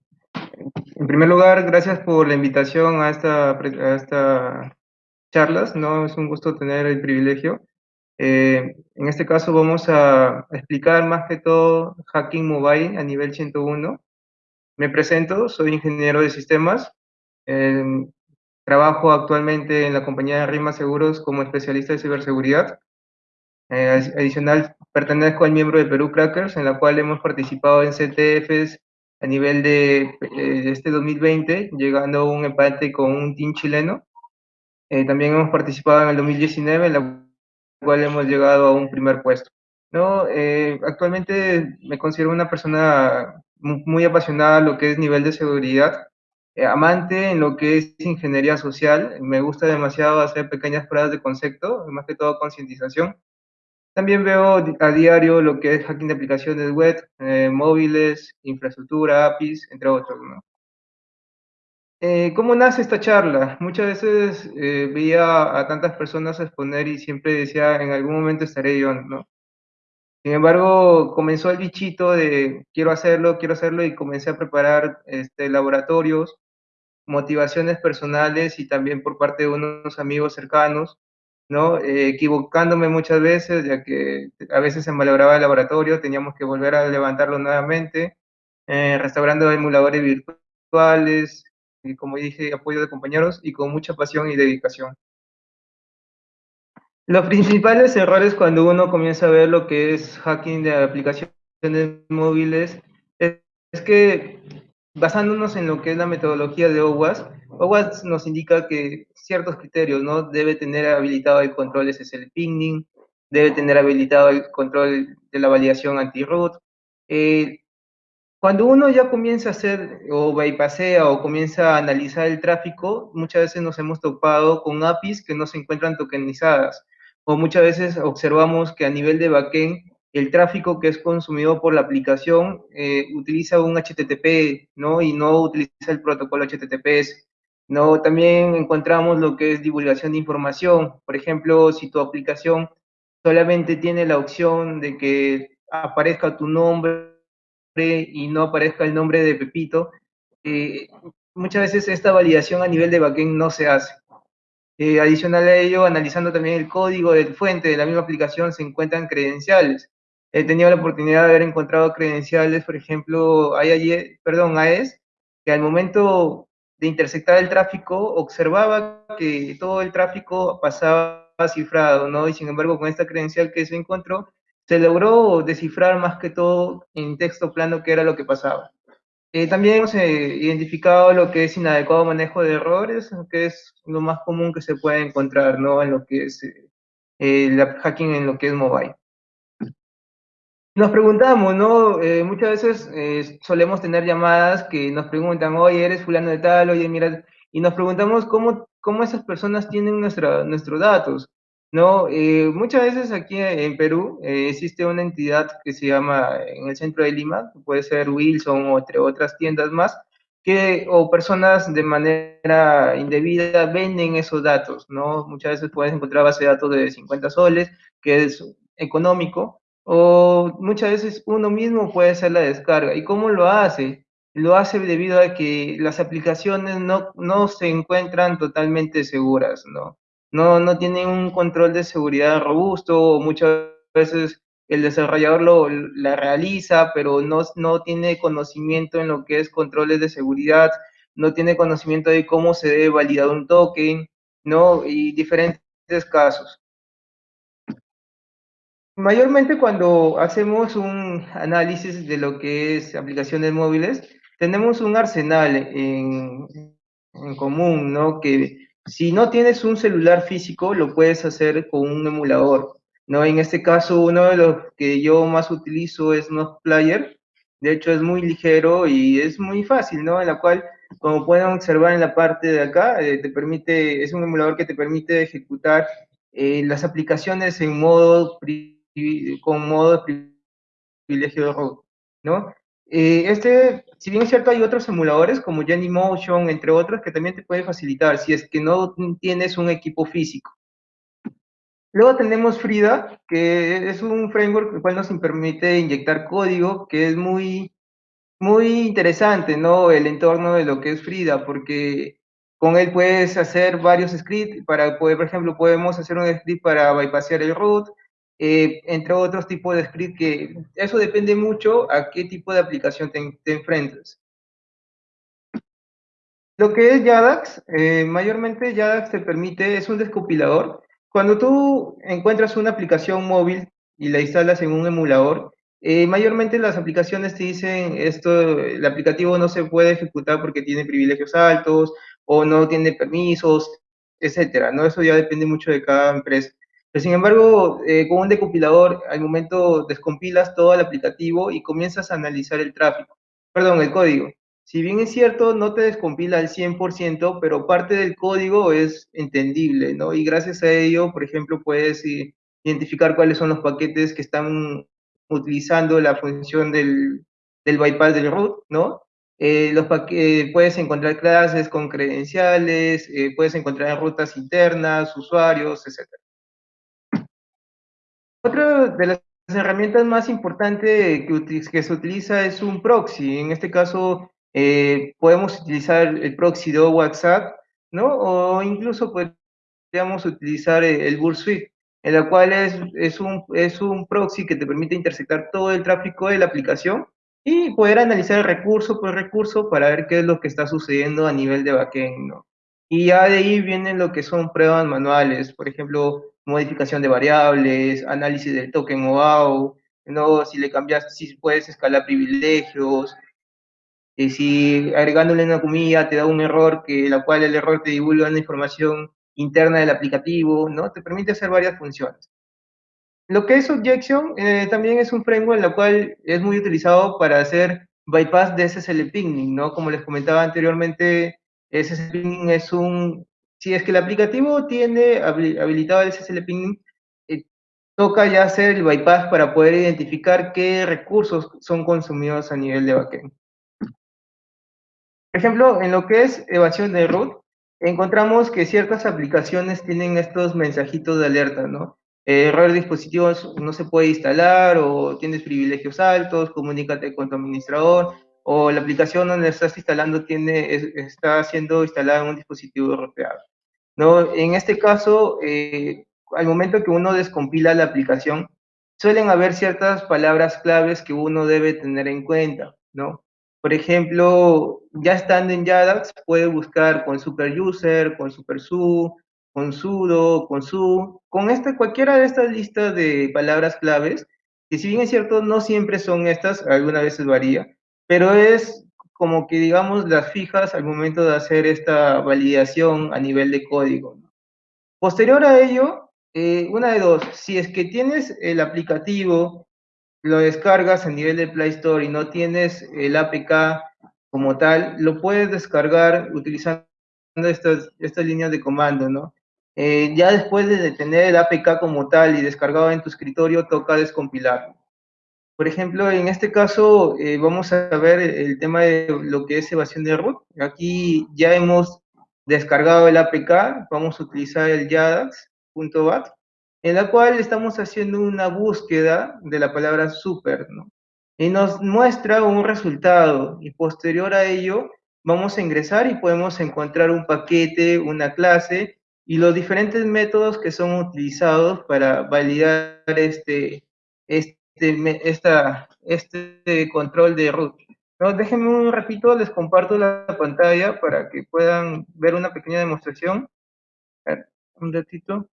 en primer lugar, gracias por la invitación a esta, a esta charlas. No es un gusto tener el privilegio. Eh, en este caso vamos a explicar más que todo hacking mobile a nivel 101. Me presento, soy ingeniero de sistemas. Eh, trabajo actualmente en la compañía de Rima Seguros como especialista de ciberseguridad. Eh, adicional, pertenezco al miembro de Perú Crackers, en la cual hemos participado en CTFs a nivel de, de este 2020, llegando a un empate con un team chileno. también hemos participado en el 2019 en la cual hemos llegado a un primer puesto. ¿no? Eh, actualmente me considero una persona muy apasionada a lo que es nivel de seguridad, eh, amante en lo que es ingeniería social, me gusta demasiado hacer pequeñas pruebas de concepto, más que todo concientización. También veo a diario lo que es hacking de aplicaciones web, eh, móviles, infraestructura, APIs, entre otros. ¿no? Eh, ¿Cómo nace esta charla? Muchas veces eh, veía a tantas personas exponer y siempre decía, en algún momento estaré yo, ¿no? Sin embargo, comenzó el bichito de quiero hacerlo, quiero hacerlo y comencé a preparar este, laboratorios, motivaciones personales y también por parte de unos amigos cercanos, ¿no? Eh, equivocándome muchas veces, ya que a veces se malograba el laboratorio, teníamos que volver a levantarlo nuevamente, restaurando emuladores virtuales, como dije, apoyo de compañeros y con mucha pasión y dedicación. Los principales errores cuando uno comienza a ver lo que es hacking de aplicaciones móviles es, que basándonos en lo que es la metodología de OWASP, OWASP nos indica que ciertos criterios, ¿no? Debe tener habilitado el control SSL pinging, debe tener habilitado el control de la validación anti-root, eh, cuando uno ya comienza a hacer o bypassea o comienza a analizar el tráfico, muchas veces nos hemos topado con APIs que no se encuentran tokenizadas o muchas veces observamos que a nivel de backend el tráfico que es consumido por la aplicación eh, utiliza un HTTP, ¿no? Y no utiliza el protocolo HTTPS. ¿no? También encontramos lo que es divulgación de información. Por ejemplo, si tu aplicación solamente tiene la opción de que aparezca tu nombre y no aparezca el nombre de Pepito, eh, muchas veces esta validación a nivel de backend no se hace. Eh, adicional a ello, analizando también el código del fuente de la misma aplicación, se encuentran credenciales. He tenido la oportunidad de haber encontrado credenciales, por ejemplo, perdón, AES, que al momento de intersectar el tráfico observaba que todo el tráfico pasaba cifrado, ¿no? Y sin embargo, con esta credencial que se encontró, se logró descifrar más que todo en texto plano qué era lo que pasaba. Eh, también hemos eh, identificado lo que es inadecuado manejo de errores, que es lo más común que se puede encontrar, ¿no? En lo que es eh, el hacking en lo que es mobile. Nos preguntamos, ¿no? Eh, muchas veces eh, solemos tener llamadas que nos preguntan, oye, eres fulano de tal, oye, mira, y nos preguntamos cómo, cómo esas personas tienen nuestra, nuestros datos, ¿no? Eh, muchas veces aquí en Perú existe una entidad que se llama, en el centro de Lima, puede ser Wilson o entre otras tiendas más, que, o personas de manera indebida venden esos datos, ¿no? Muchas veces puedes encontrar base de datos de 50 soles, que es económico, o muchas veces uno mismo puede hacer la descarga. ¿Y cómo lo hace? Lo hace debido a que las aplicaciones no, no se encuentran totalmente seguras, ¿no? No, no tienen un control de seguridad robusto, muchas veces el desarrollador lo, la realiza, pero no, no tiene conocimiento en lo que es controles de seguridad, no tiene conocimiento de cómo se debe validar un token, ¿no? Y diferentes casos. Mayormente cuando hacemos un análisis de lo que es aplicaciones móviles, tenemos un arsenal en, en, común, ¿no? Que si no tienes un celular físico, lo puedes hacer con un emulador, ¿no? En este caso, uno de los que yo más utilizo es Player. De hecho, es muy ligero y es muy fácil, ¿no? En la cual, como pueden observar en la parte de acá, eh, te permite, es un emulador que te permite ejecutar eh, las aplicaciones en modo con modo de privilegio de root, ¿no? Eh, este, si bien es cierto, hay otros emuladores como Motion, entre otros, que también te pueden facilitar si es que no tienes un equipo físico. Luego tenemos Frida, que es un framework el cual nos permite inyectar código, que es muy, muy interesante, ¿no? El entorno de lo que es Frida, porque con él puedes hacer varios scripts, para poder, por ejemplo, podemos hacer un script para bypassear el root, eh, entre otros tipos de script que eso depende mucho a qué tipo de aplicación te, enfrentas. Lo que es Yadax, eh, mayormente Yadax te permite, es un descompilador. Cuando tú encuentras una aplicación móvil y la instalas en un emulador, eh, mayormente las aplicaciones te dicen esto, el aplicativo no se puede ejecutar porque tiene privilegios altos o no tiene permisos, etcétera, ¿no? Eso ya depende mucho de cada empresa sin embargo, eh, con un decompilador, al momento descompilas todo el aplicativo y comienzas a analizar el tráfico, perdón, el código. Si bien es cierto, no te descompila al 100%, pero parte del código es entendible, ¿no? Y gracias a ello, por ejemplo, puedes identificar cuáles son los paquetes que están utilizando la función del, bypass del root, ¿no? Eh, los puedes encontrar clases con credenciales, eh, puedes encontrar rutas internas, usuarios, etc. Otra de las herramientas más importantes que, se utiliza es un proxy. En este caso, eh, podemos utilizar el proxy de WhatsApp, ¿no? O incluso podríamos utilizar el Burst Suite, en la cual es, es, un, es un proxy que te permite intersectar todo el tráfico de la aplicación y poder analizar recurso por recurso para ver qué es lo que está sucediendo a nivel de backend, ¿no? Y ya de ahí vienen lo que son pruebas manuales, por ejemplo, modificación de variables, análisis del token OAU, ¿no? si le cambias, si puedes escalar privilegios, y si agregándole una comilla te da un error, que la cual el error te divulga una información interna del aplicativo, ¿no? Te permite hacer varias funciones. Lo que es Objection eh, también es un framework en el cual es muy utilizado para hacer bypass de SSL pinging, ¿no? Como les comentaba anteriormente, SSL pinging es un si es que el aplicativo tiene habilitado el SSL ping, eh, toca ya hacer el bypass para poder identificar qué recursos son consumidos a nivel de backend. Por ejemplo, en lo que es evasión de root, encontramos que ciertas aplicaciones tienen estos mensajitos de alerta, ¿no? error de dispositivos no se puede instalar o tienes privilegios altos, comunícate con tu administrador o la aplicación donde estás instalando tiene, está siendo instalada en un dispositivo roteado. ¿No? En este caso, eh, al momento que uno descompila la aplicación, suelen haber ciertas palabras claves que uno debe tener en cuenta, ¿no? Por ejemplo, ya estando en Yadax, puede buscar con superuser, con supersu, con sudo, con su, con esta, cualquiera de estas listas de palabras claves, que si bien es cierto, no siempre son estas, algunas veces varía, pero es como que digamos las fijas al momento de hacer esta validación a nivel de código. Posterior a ello, eh, una de dos, si es que tienes el aplicativo, lo descargas a nivel de Play Store y no tienes el APK como tal, lo puedes descargar utilizando estas, estas líneas de comando, ¿no? Eh, ya después de tener el APK como tal y descargado en tu escritorio, toca descompilarlo. Por ejemplo, en este caso eh, vamos a ver el tema de lo que es evasión de root. Aquí ya hemos descargado el APK, vamos a utilizar el yadax.bat, en la cual estamos haciendo una búsqueda de la palabra super, ¿no? Y nos muestra un resultado, y posterior a ello vamos a ingresar y podemos encontrar un paquete, una clase, y los diferentes métodos que son utilizados para validar este, este este, esta, este control de root. No, déjenme un ratito, les comparto la pantalla para que puedan ver una pequeña demostración. Un ratito.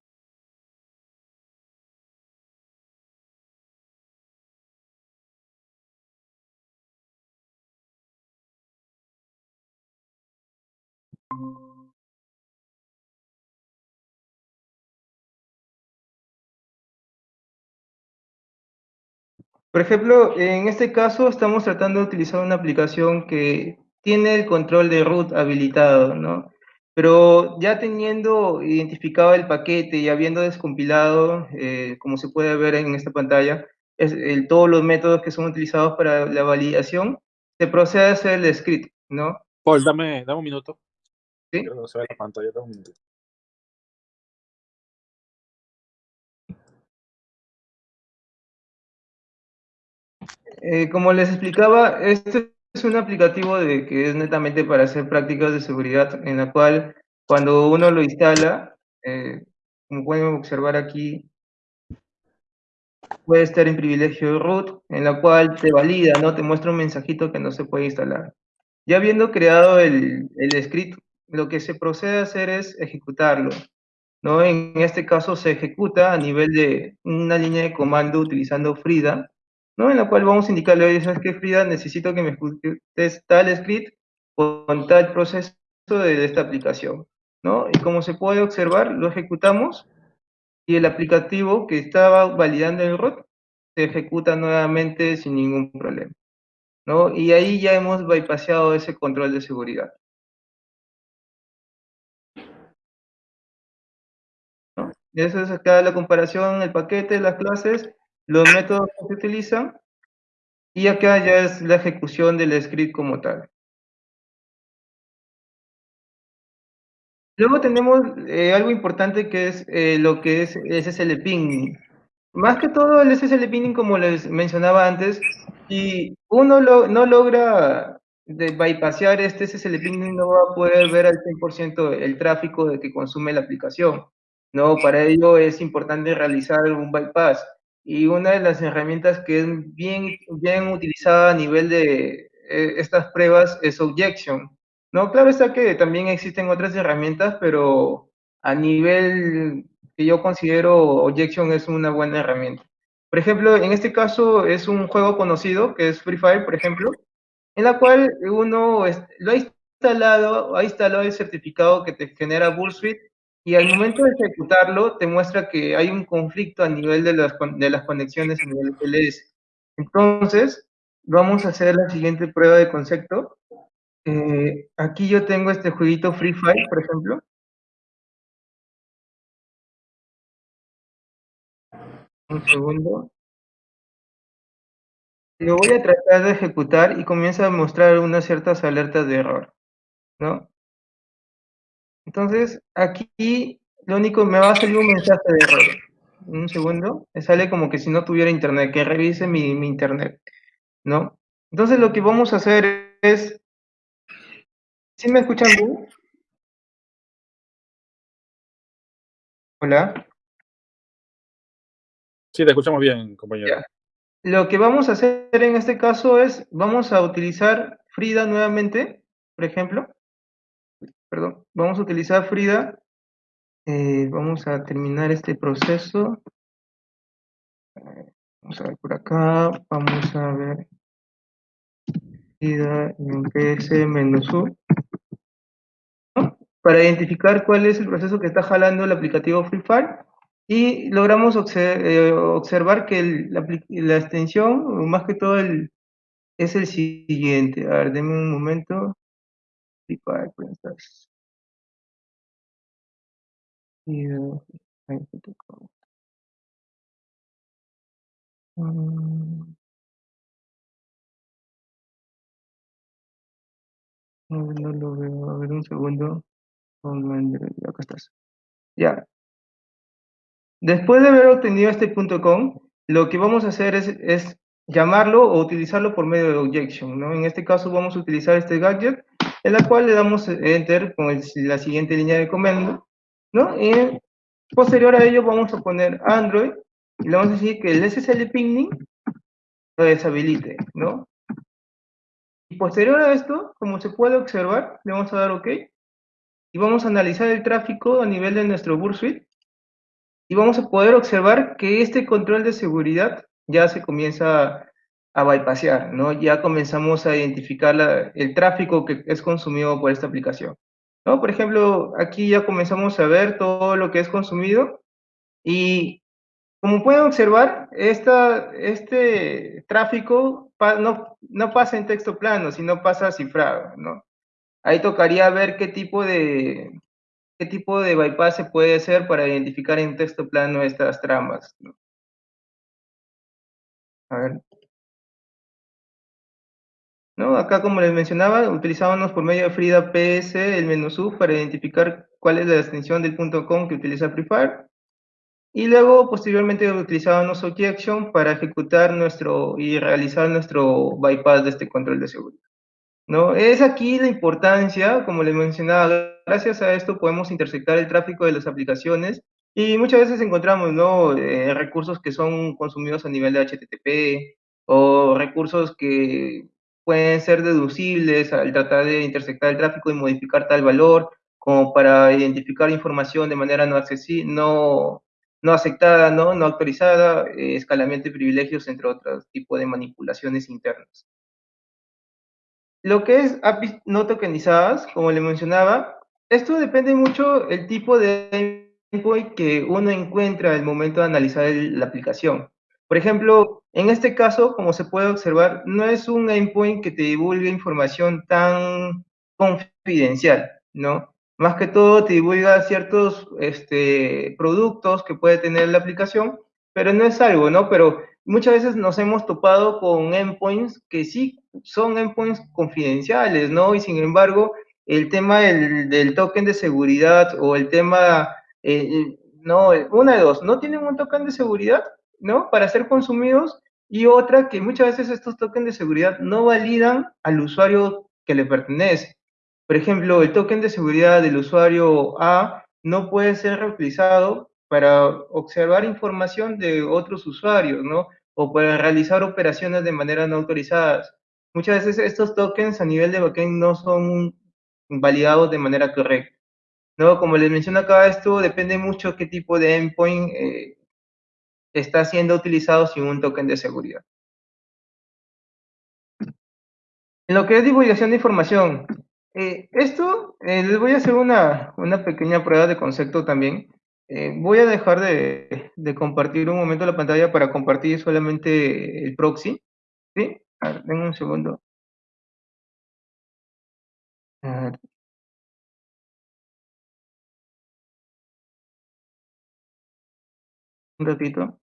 Por ejemplo, en este caso estamos tratando de utilizar una aplicación que tiene el control de root habilitado, ¿no? Pero ya teniendo identificado el paquete y habiendo descompilado, eh, como se puede ver en esta pantalla, es, todos los métodos que son utilizados para la validación, se procede a hacer el script, ¿no? Paul, dame, dame un minuto. ¿Sí? no se ve la pantalla, dame un minuto. Eh, como les explicaba, este es un aplicativo de, que es netamente para hacer prácticas de seguridad, en la cual cuando uno lo instala, eh, como pueden observar aquí, puede estar en privilegio root, en la cual te valida, ¿no? Te muestra un mensajito que no se puede instalar. Ya habiendo creado el, el script, lo que se procede a hacer es ejecutarlo. ¿no? En este caso se ejecuta a nivel de una línea de comando utilizando Frida, ¿no? En la cual vamos a indicarle, oye, ¿sabes qué, Frida? Necesito que me ejecutes tal script con tal proceso de esta aplicación, ¿no? Y como se puede observar, lo ejecutamos y el aplicativo que estaba validando el root se ejecuta nuevamente sin ningún problema, ¿no? Y ahí ya hemos bypassado ese control de seguridad. ¿No? Eso es acá la comparación, el paquete, las clases, los métodos que se utilizan y acá ya es la ejecución del script como tal. Luego tenemos eh, algo importante que es eh, lo que es SSL ping. Más que todo el SSL ping, como les mencionaba antes, si uno no logra de bypassear este SSL ping, no va a poder ver al 100% el tráfico de que consume la aplicación. No, para ello es importante realizar un bypass y una de las herramientas que es bien, bien utilizada a nivel de eh, estas pruebas es Objection. No, claro está que también existen otras herramientas, pero a nivel que yo considero Objection es una buena herramienta. Por ejemplo, en este caso es un juego conocido que es Free Fire, por ejemplo, en la cual uno lo ha instalado, ha instalado el certificado que te genera Bullsuit y al momento de ejecutarlo te muestra que hay un conflicto a nivel de las, de las conexiones a nivel PLS. Entonces, vamos a hacer la siguiente prueba de concepto. Eh, aquí yo tengo este jueguito Free Fire, por ejemplo. Un segundo. Lo voy a tratar de ejecutar y comienza a mostrar unas ciertas alertas de error, ¿no? Entonces, aquí lo único me va a salir un mensaje de error. Un segundo, me sale como que si no tuviera internet, que revise mi, internet, ¿no? Entonces lo que vamos a hacer es, ¿sí me escuchan bien? Hola. Sí, te escuchamos bien, compañero. Lo que vamos a hacer en este caso es, vamos a utilizar Frida nuevamente, por ejemplo. Perdón, vamos a utilizar Frida. Eh, vamos a terminar este proceso. Vamos a ver por acá, vamos a ver. Frida en PS U. Para identificar cuál es el proceso que está jalando el aplicativo Free Fire y logramos eh, observar que la, extensión, más que todo, es el siguiente. A ver, denme un momento. Mm. No, no lo veo. A ver, un segundo. Acá estás. Ya. Después de haber obtenido este punto .com, lo que vamos a hacer es, llamarlo o utilizarlo por medio de objection, ¿no? En este caso vamos a utilizar este gadget, en la cual le damos enter con la siguiente línea de comando, ¿no? Y posterior a ello vamos a poner Android y le vamos a decir que el SSL pinging lo deshabilite, ¿no? Y posterior a esto, como se puede observar, le vamos a dar OK y vamos a analizar el tráfico a nivel de nuestro Burst Suite y vamos a poder observar que este control de seguridad ya se comienza a bypassear, ¿no? Ya comenzamos a identificar el tráfico que es consumido por esta aplicación, ¿no? Por ejemplo, aquí ya comenzamos a ver todo lo que es consumido y como pueden observar, esta, este tráfico no, no pasa en texto plano, sino pasa cifrado, ¿no? Ahí tocaría ver qué tipo de, qué tipo de bypass se puede hacer para identificar en texto plano estas tramas. A ver. ¿No? Acá, como les mencionaba, utilizábamos por medio de Frida PS el menú sub para identificar cuál es la extensión del punto .com que utiliza Prefire. Y luego, posteriormente, utilizábamos Objection para ejecutar nuestro y realizar nuestro bypass de este control de seguridad. ¿no? Es aquí la importancia, como les mencionaba, gracias a esto podemos intersectar el tráfico de las aplicaciones y muchas veces encontramos ¿no? Eh, recursos que son consumidos a nivel de HTTP o recursos que pueden ser deducibles al tratar de intersectar el tráfico y modificar tal valor como para identificar información de manera no accesible, no, no aceptada, no, no autorizada, eh, escalamiento de privilegios, entre otros tipos de manipulaciones internas. Lo que es APIs no tokenizadas, como le mencionaba, esto depende mucho el tipo de endpoint que uno encuentra al momento de analizar la aplicación. Por ejemplo, en este caso, como se puede observar, no es un endpoint que te divulgue información tan confidencial, ¿no? Más que todo te divulga ciertos este, productos que puede tener la aplicación, pero no es algo, ¿no? Pero muchas veces nos hemos topado con endpoints que sí son endpoints confidenciales, ¿no? Y sin embargo, el tema del, token de seguridad o el tema, eh, eh, no, una de dos, no tienen un token de seguridad, ¿no? Para ser consumidos y otra que muchas veces estos tokens de seguridad no validan al usuario que le pertenece. Por ejemplo, el token de seguridad del usuario A no puede ser reutilizado para observar información de otros usuarios, ¿no? O para realizar operaciones de manera no autorizadas. Muchas veces estos tokens a nivel de backend no son validados de manera correcta. ¿no? Como les menciono acá, esto depende mucho qué tipo de endpoint eh, está siendo utilizado sin un token de seguridad. En lo que es divulgación de información, eh, esto eh, les voy a hacer una, una pequeña prueba de concepto también. Eh, voy a dejar de, compartir un momento la pantalla para compartir solamente el proxy. ¿Sí? A ver, un segundo. Un ratito.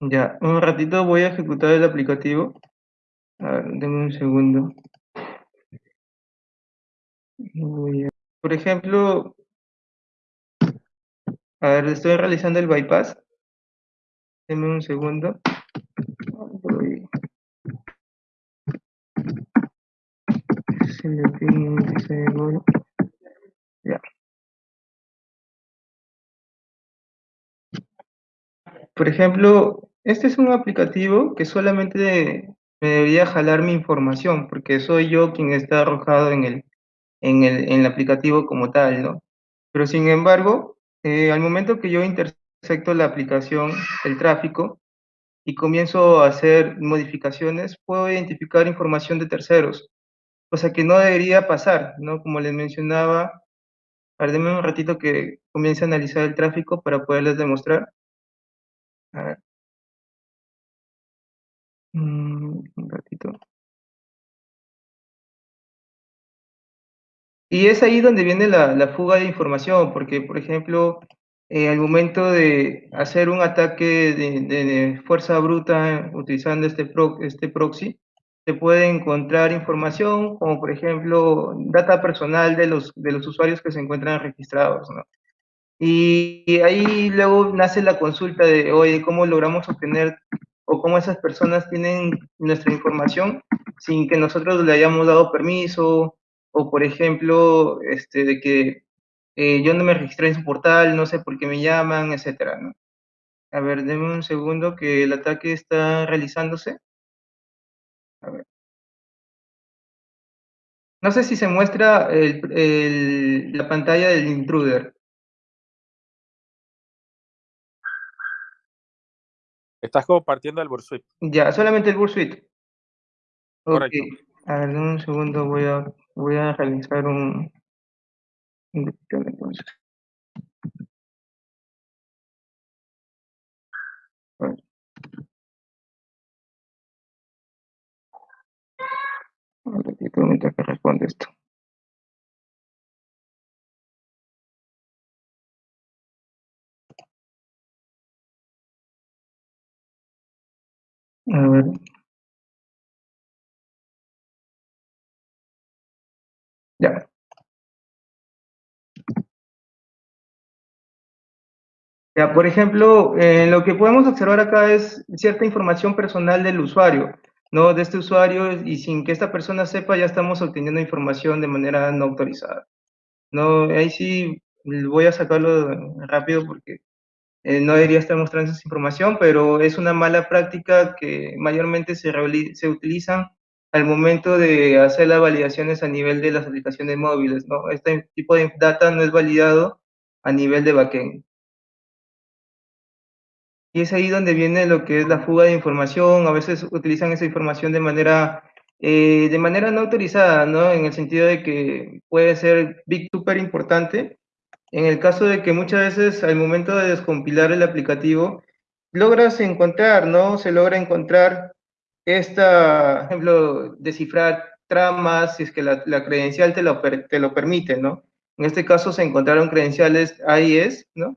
Ya, un ratito voy a ejecutar el aplicativo. A ver, denme un segundo. Por ejemplo, A ver, estoy realizando el bypass. Deme un segundo. Ya. Por ejemplo, este es un aplicativo que solamente me debería jalar mi información, porque soy yo quien está arrojado en el, en el, en el aplicativo como tal, ¿no? Pero sin embargo, eh, al momento que yo intersecto la aplicación, el tráfico, y comienzo a hacer modificaciones, puedo identificar información de terceros, cosa que no debería pasar, ¿no? Como les mencionaba, ver, un ratito que comience a analizar el tráfico para poderles demostrar. Mm, un ratito. Y es ahí donde viene la, la fuga de información, porque, por ejemplo, eh, al momento de hacer un ataque de, fuerza bruta utilizando este, este proxy, se puede encontrar información como, por ejemplo, data personal de los, de los usuarios que se encuentran registrados, ¿no? Y ahí luego nace la consulta de, oye, ¿cómo logramos obtener o cómo esas personas tienen nuestra información sin que nosotros le hayamos dado permiso? O, por ejemplo, este, de que eh, yo no me registré en su portal, no sé por qué me llaman, etcétera, ¿no? A ver, denme un segundo que el ataque está realizándose. A ver. No sé si se muestra el, el, la pantalla del intruder. Estás compartiendo el Bursuit. Ya, solamente el Bursuit. Correcto. Okay. A ver, un segundo, voy a, voy a realizar un, un entonces. Un ratito mientras que responde esto. A ver. Ya. Ya, por ejemplo, eh, lo que podemos observar acá es cierta información personal del usuario, ¿no? De este usuario y sin que esta persona sepa ya estamos obteniendo información de manera no autorizada. No, ahí sí voy a sacarlo rápido porque eh, no debería estar mostrando esa información, pero es una mala práctica que mayormente se, se utilizan al momento de hacer las validaciones a nivel de las aplicaciones móviles, ¿no? Este tipo de data no es validado a nivel de backend. Y es ahí donde viene lo que es la fuga de información, a veces utilizan esa información de manera, eh, de manera no autorizada, ¿no? En el sentido de que puede ser big super importante, en el caso de que muchas veces al momento de descompilar el aplicativo, logras encontrar, ¿no? Se logra encontrar esta, por ejemplo, descifrar tramas, si es que la, credencial te lo, te lo permite, ¿no? En este caso se encontraron credenciales AIS, ¿no?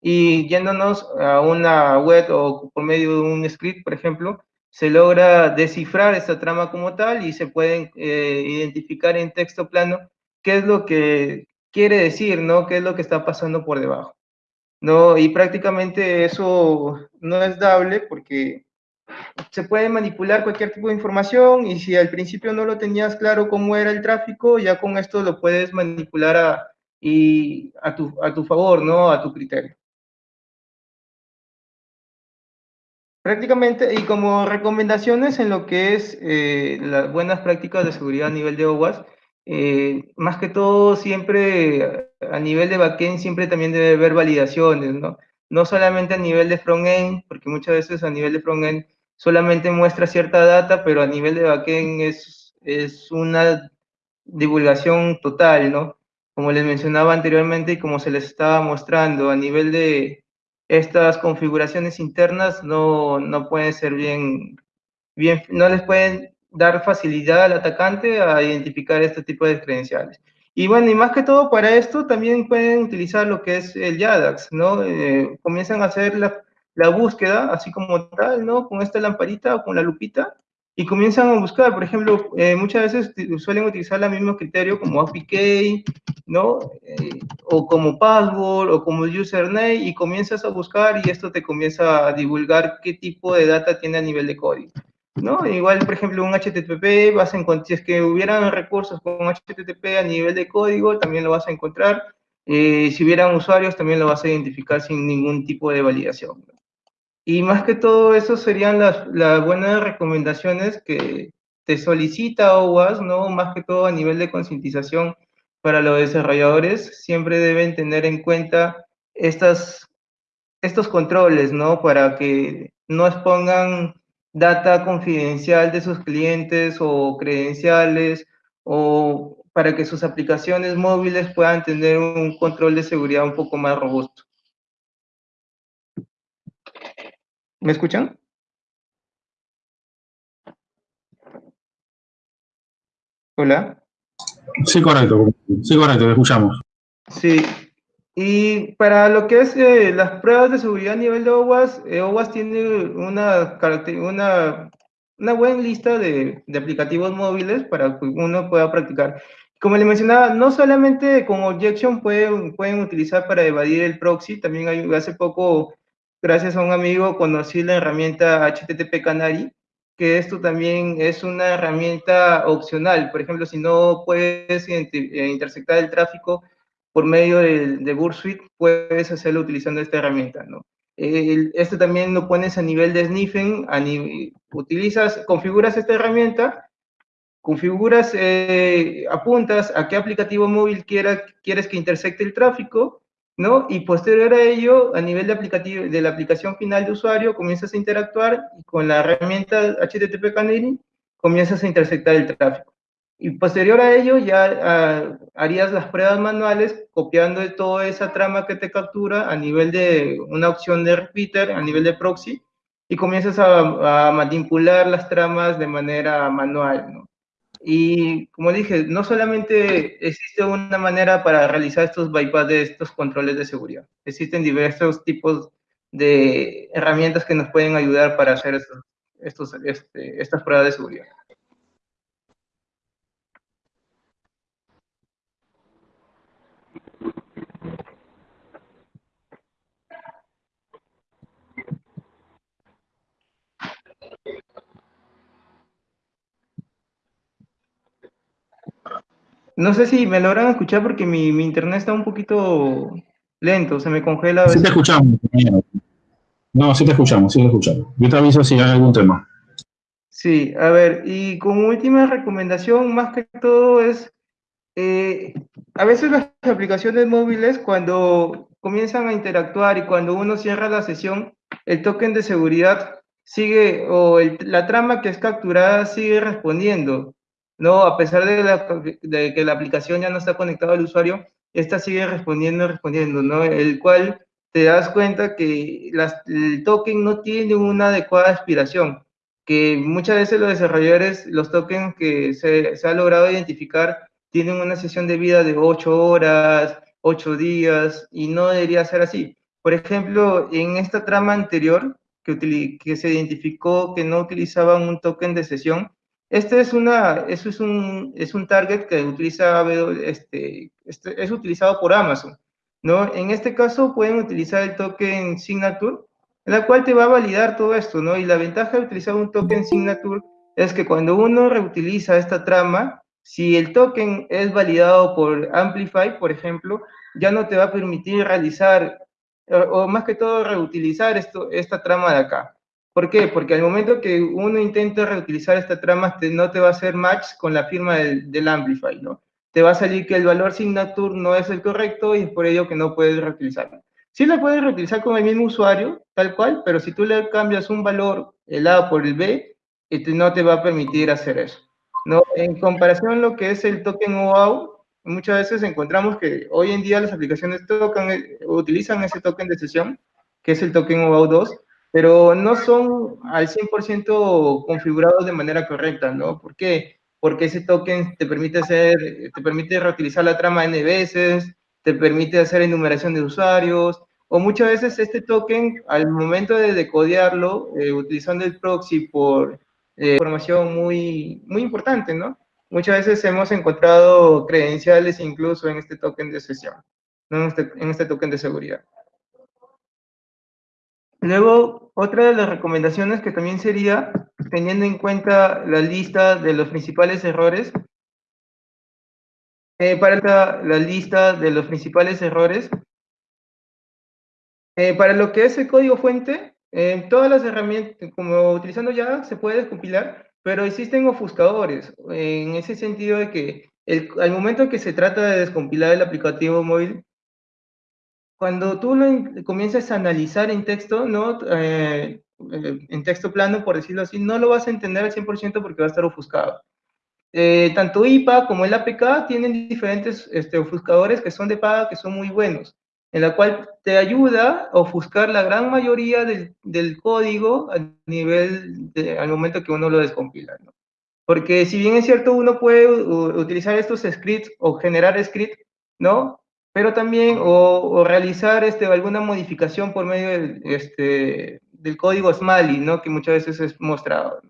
Y yéndonos a una web o por medio de un script, por ejemplo, se logra descifrar esta trama como tal y se pueden eh, identificar en texto plano qué es lo que quiere decir, ¿no? ¿Qué es lo que está pasando por debajo? ¿No? Y prácticamente eso no es dable porque se puede manipular cualquier tipo de información y si al principio no lo tenías claro cómo era el tráfico, ya con esto lo puedes manipular a, y a, tu, a tu favor, ¿no? A tu criterio. Prácticamente, y como recomendaciones en lo que es eh, las buenas prácticas de seguridad a nivel de OWASP, eh, más que todo, siempre a nivel de backend, siempre también debe haber validaciones, ¿no? No solamente a nivel de frontend, porque muchas veces a nivel de frontend solamente muestra cierta data, pero a nivel de backend es, es una divulgación total, ¿no? Como les mencionaba anteriormente y como se les estaba mostrando, a nivel de estas configuraciones internas no, no pueden ser bien, bien, no les pueden dar facilidad al atacante a identificar este tipo de credenciales. Y bueno, y más que todo para esto también pueden utilizar lo que es el YADAX, ¿no? Eh, comienzan a hacer la, la, búsqueda así como tal, ¿no? Con esta lamparita o con la lupita y comienzan a buscar, por ejemplo, eh, muchas veces suelen utilizar el mismo criterio como APK, ¿no? Eh, o como password, o como username, y comienzas a buscar y esto te comienza a divulgar qué tipo de data tiene a nivel de código, ¿no? Igual, por ejemplo, un HTTP, vas a encontrar, si es que hubieran recursos con HTTP a nivel de código, también lo vas a encontrar, eh, si hubieran usuarios, también lo vas a identificar sin ningún tipo de validación, y más que todo eso serían las, las buenas recomendaciones que te solicita OWASP, ¿no? Más que todo a nivel de concientización para los desarrolladores, siempre deben tener en cuenta estas, estos controles, ¿no? Para que no expongan data confidencial de sus clientes o credenciales o para que sus aplicaciones móviles puedan tener un control de seguridad un poco más robusto. ¿Me escuchan? Hola. Sí, correcto. Sí, correcto, escuchamos. Sí. Y para lo que es eh, las pruebas de seguridad a nivel de OWASP, eh, OWASP tiene una, una, una buena lista de, de, aplicativos móviles para que uno pueda practicar. Como le mencionaba, no solamente con Objection pueden, pueden utilizar para evadir el proxy, también hay, hace poco gracias a un amigo conocí la herramienta HTTP Canary, que esto también es una herramienta opcional. Por ejemplo, si no puedes eh, intersectar el tráfico por medio de, de Bursuit, puedes hacerlo utilizando esta herramienta, ¿no? esto también lo pones a nivel de sniffing, a utilizas, configuras esta herramienta, configuras, eh, apuntas a qué aplicativo móvil quiera, quieres que intersecte el tráfico, ¿no? Y posterior a ello, a nivel de, aplicativo, de la aplicación final de usuario, comienzas a interactuar y con la herramienta HTTP Canary comienzas a intersectar el tráfico. Y posterior a ello ya ah, harías las pruebas manuales copiando toda esa trama que te captura a nivel de una opción de repeater, a nivel de proxy, y comienzas a, manipular las tramas de manera manual. Y como dije, no solamente existe una manera para realizar estos bypass de estos controles de seguridad, existen diversos tipos de herramientas que nos pueden ayudar para hacer estos, este, estas pruebas de seguridad. No sé si me logran escuchar porque mi, internet está un poquito lento, se me congela. Sí te escuchamos. No, sí te escuchamos, sí te escuchamos. Yo te aviso si hay algún tema. Sí, a ver, y como última recomendación, más que todo es, eh, a veces las aplicaciones móviles cuando comienzan a interactuar y cuando uno cierra la sesión, el token de seguridad sigue, o la trama que es capturada sigue respondiendo. No, a pesar de, que la aplicación ya no está conectada al usuario, esta sigue respondiendo, respondiendo, ¿no? El cual te das cuenta que el token no tiene una adecuada aspiración, que muchas veces los desarrolladores, los tokens que se, se ha logrado identificar, tienen una sesión de vida de 8 horas, 8 días, y no debería ser así. Por ejemplo, en esta trama anterior, que, que se identificó que no utilizaban un token de sesión, este es una, es un, es un target que utiliza, este, este, es utilizado por Amazon, ¿no? En este caso pueden utilizar el token Signature, en la cual te va a validar todo esto, ¿no? Y la ventaja de utilizar un token Signature es que cuando uno reutiliza esta trama, si el token es validado por Amplify, por ejemplo, ya no te va a permitir realizar, o, más que todo reutilizar esto, esta trama de acá. ¿Por qué? Porque al momento que uno intenta reutilizar esta trama, no te va a hacer match con la firma del, Amplify, ¿no? Te va a salir que el valor signature no es el correcto y es por ello que no puedes reutilizarlo. Sí lo puedes reutilizar con el mismo usuario, tal cual, pero si tú le cambias un valor, el A por el B, este no te va a permitir hacer eso. ¿no? En comparación a lo que es el token OAuth, muchas veces encontramos que hoy en día las aplicaciones tocan, utilizan ese token de sesión, que es el token OAuth 2, pero no son al 100% configurados de manera correcta, ¿no? ¿Por qué? Porque ese token te permite hacer, te permite reutilizar la trama N veces, te permite hacer enumeración de usuarios, o muchas veces este token, al momento de decodearlo, eh, utilizando el proxy por, eh, información muy, muy importante, ¿no? Muchas veces hemos encontrado credenciales incluso en este token de sesión, ¿no? en, este, en este token de seguridad. Luego, otra de las recomendaciones que también sería, teniendo en cuenta la lista de los principales errores, eh, para la lista de los principales errores, eh, para lo que es el código fuente, eh, todas las herramientas, como utilizando ya, se puede descompilar, pero existen ofuscadores, en ese sentido de que al momento que se trata de descompilar el aplicativo móvil, cuando tú lo comienzas a analizar en texto, ¿no? Eh, en texto plano, por decirlo así, no lo vas a entender al 100% porque va a estar ofuscado. tanto IPA como el APK tienen diferentes este, ofuscadores que son de paga, que son muy buenos en la cual te ayuda a ofuscar la gran mayoría del, del código a nivel al momento que uno lo descompila. ¿no? Porque si bien es cierto, uno puede utilizar estos scripts o generar scripts, ¿no? Pero también, o, o, realizar este, alguna modificación por medio del, este, del código Smalley, ¿no? Que muchas veces es mostrado.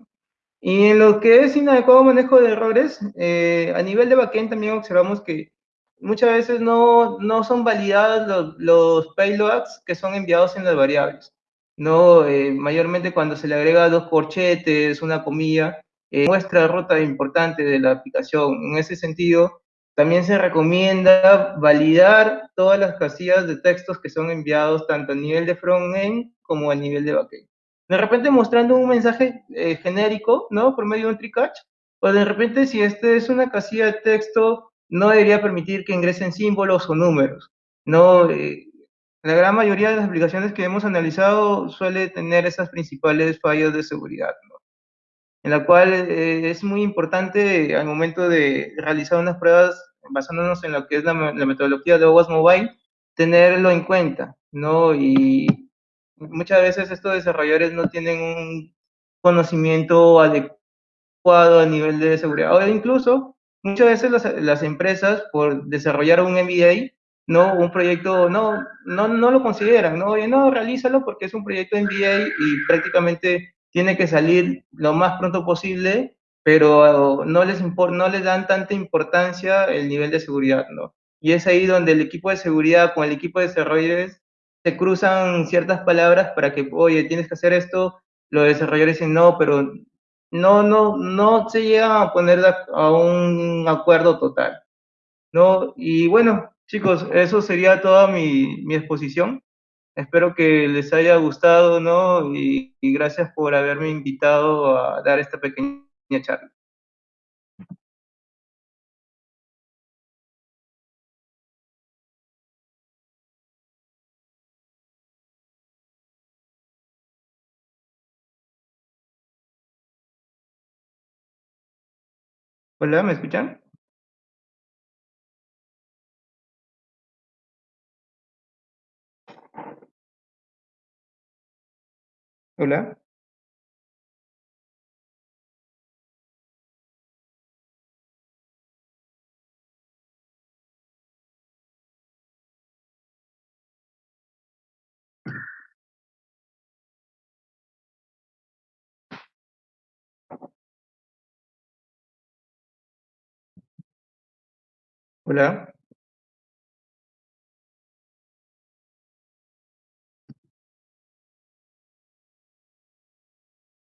Y en lo que es inadecuado manejo de errores, eh, a nivel de backend también observamos que muchas veces no, no son validados los, los, payloads que son enviados en las variables. No, eh, mayormente cuando se le agrega dos corchetes, una comilla, eh, muestra ruta importante de la aplicación. En ese sentido, también se recomienda validar todas las casillas de textos que son enviados tanto a nivel de front-end como a nivel de backend. De repente mostrando un mensaje eh, genérico, ¿no? Por medio de un tricatch, o de repente si este es una casilla de texto no debería permitir que ingresen símbolos o números. No, eh, la gran mayoría de las aplicaciones que hemos analizado suele tener esas principales fallas de seguridad, ¿no? En la cual eh, es muy importante al momento de realizar unas pruebas basándonos en lo que es la, la metodología de OWASP Mobile, tenerlo en cuenta, ¿no? Y muchas veces estos desarrolladores no tienen un conocimiento adecuado a nivel de seguridad, o incluso muchas veces las, las, empresas por desarrollar un MBA, no un proyecto, no, no, no lo consideran, no, Oye, no, realízalo porque es un proyecto MBA y prácticamente tiene que salir lo más pronto posible, pero no les, no les dan tanta importancia el nivel de seguridad, ¿no? Y es ahí donde el equipo de seguridad con el equipo de desarrolladores se cruzan ciertas palabras para que, oye, tienes que hacer esto, los desarrolladores dicen, no, pero no, no, no se llega a poner a un acuerdo total. ¿no? Y bueno, chicos, eso sería toda mi, mi exposición. Espero que les haya gustado, ¿no? Y, gracias por haberme invitado a dar esta pequeña charla. Hola, ¿me escuchan? Hola. Hola.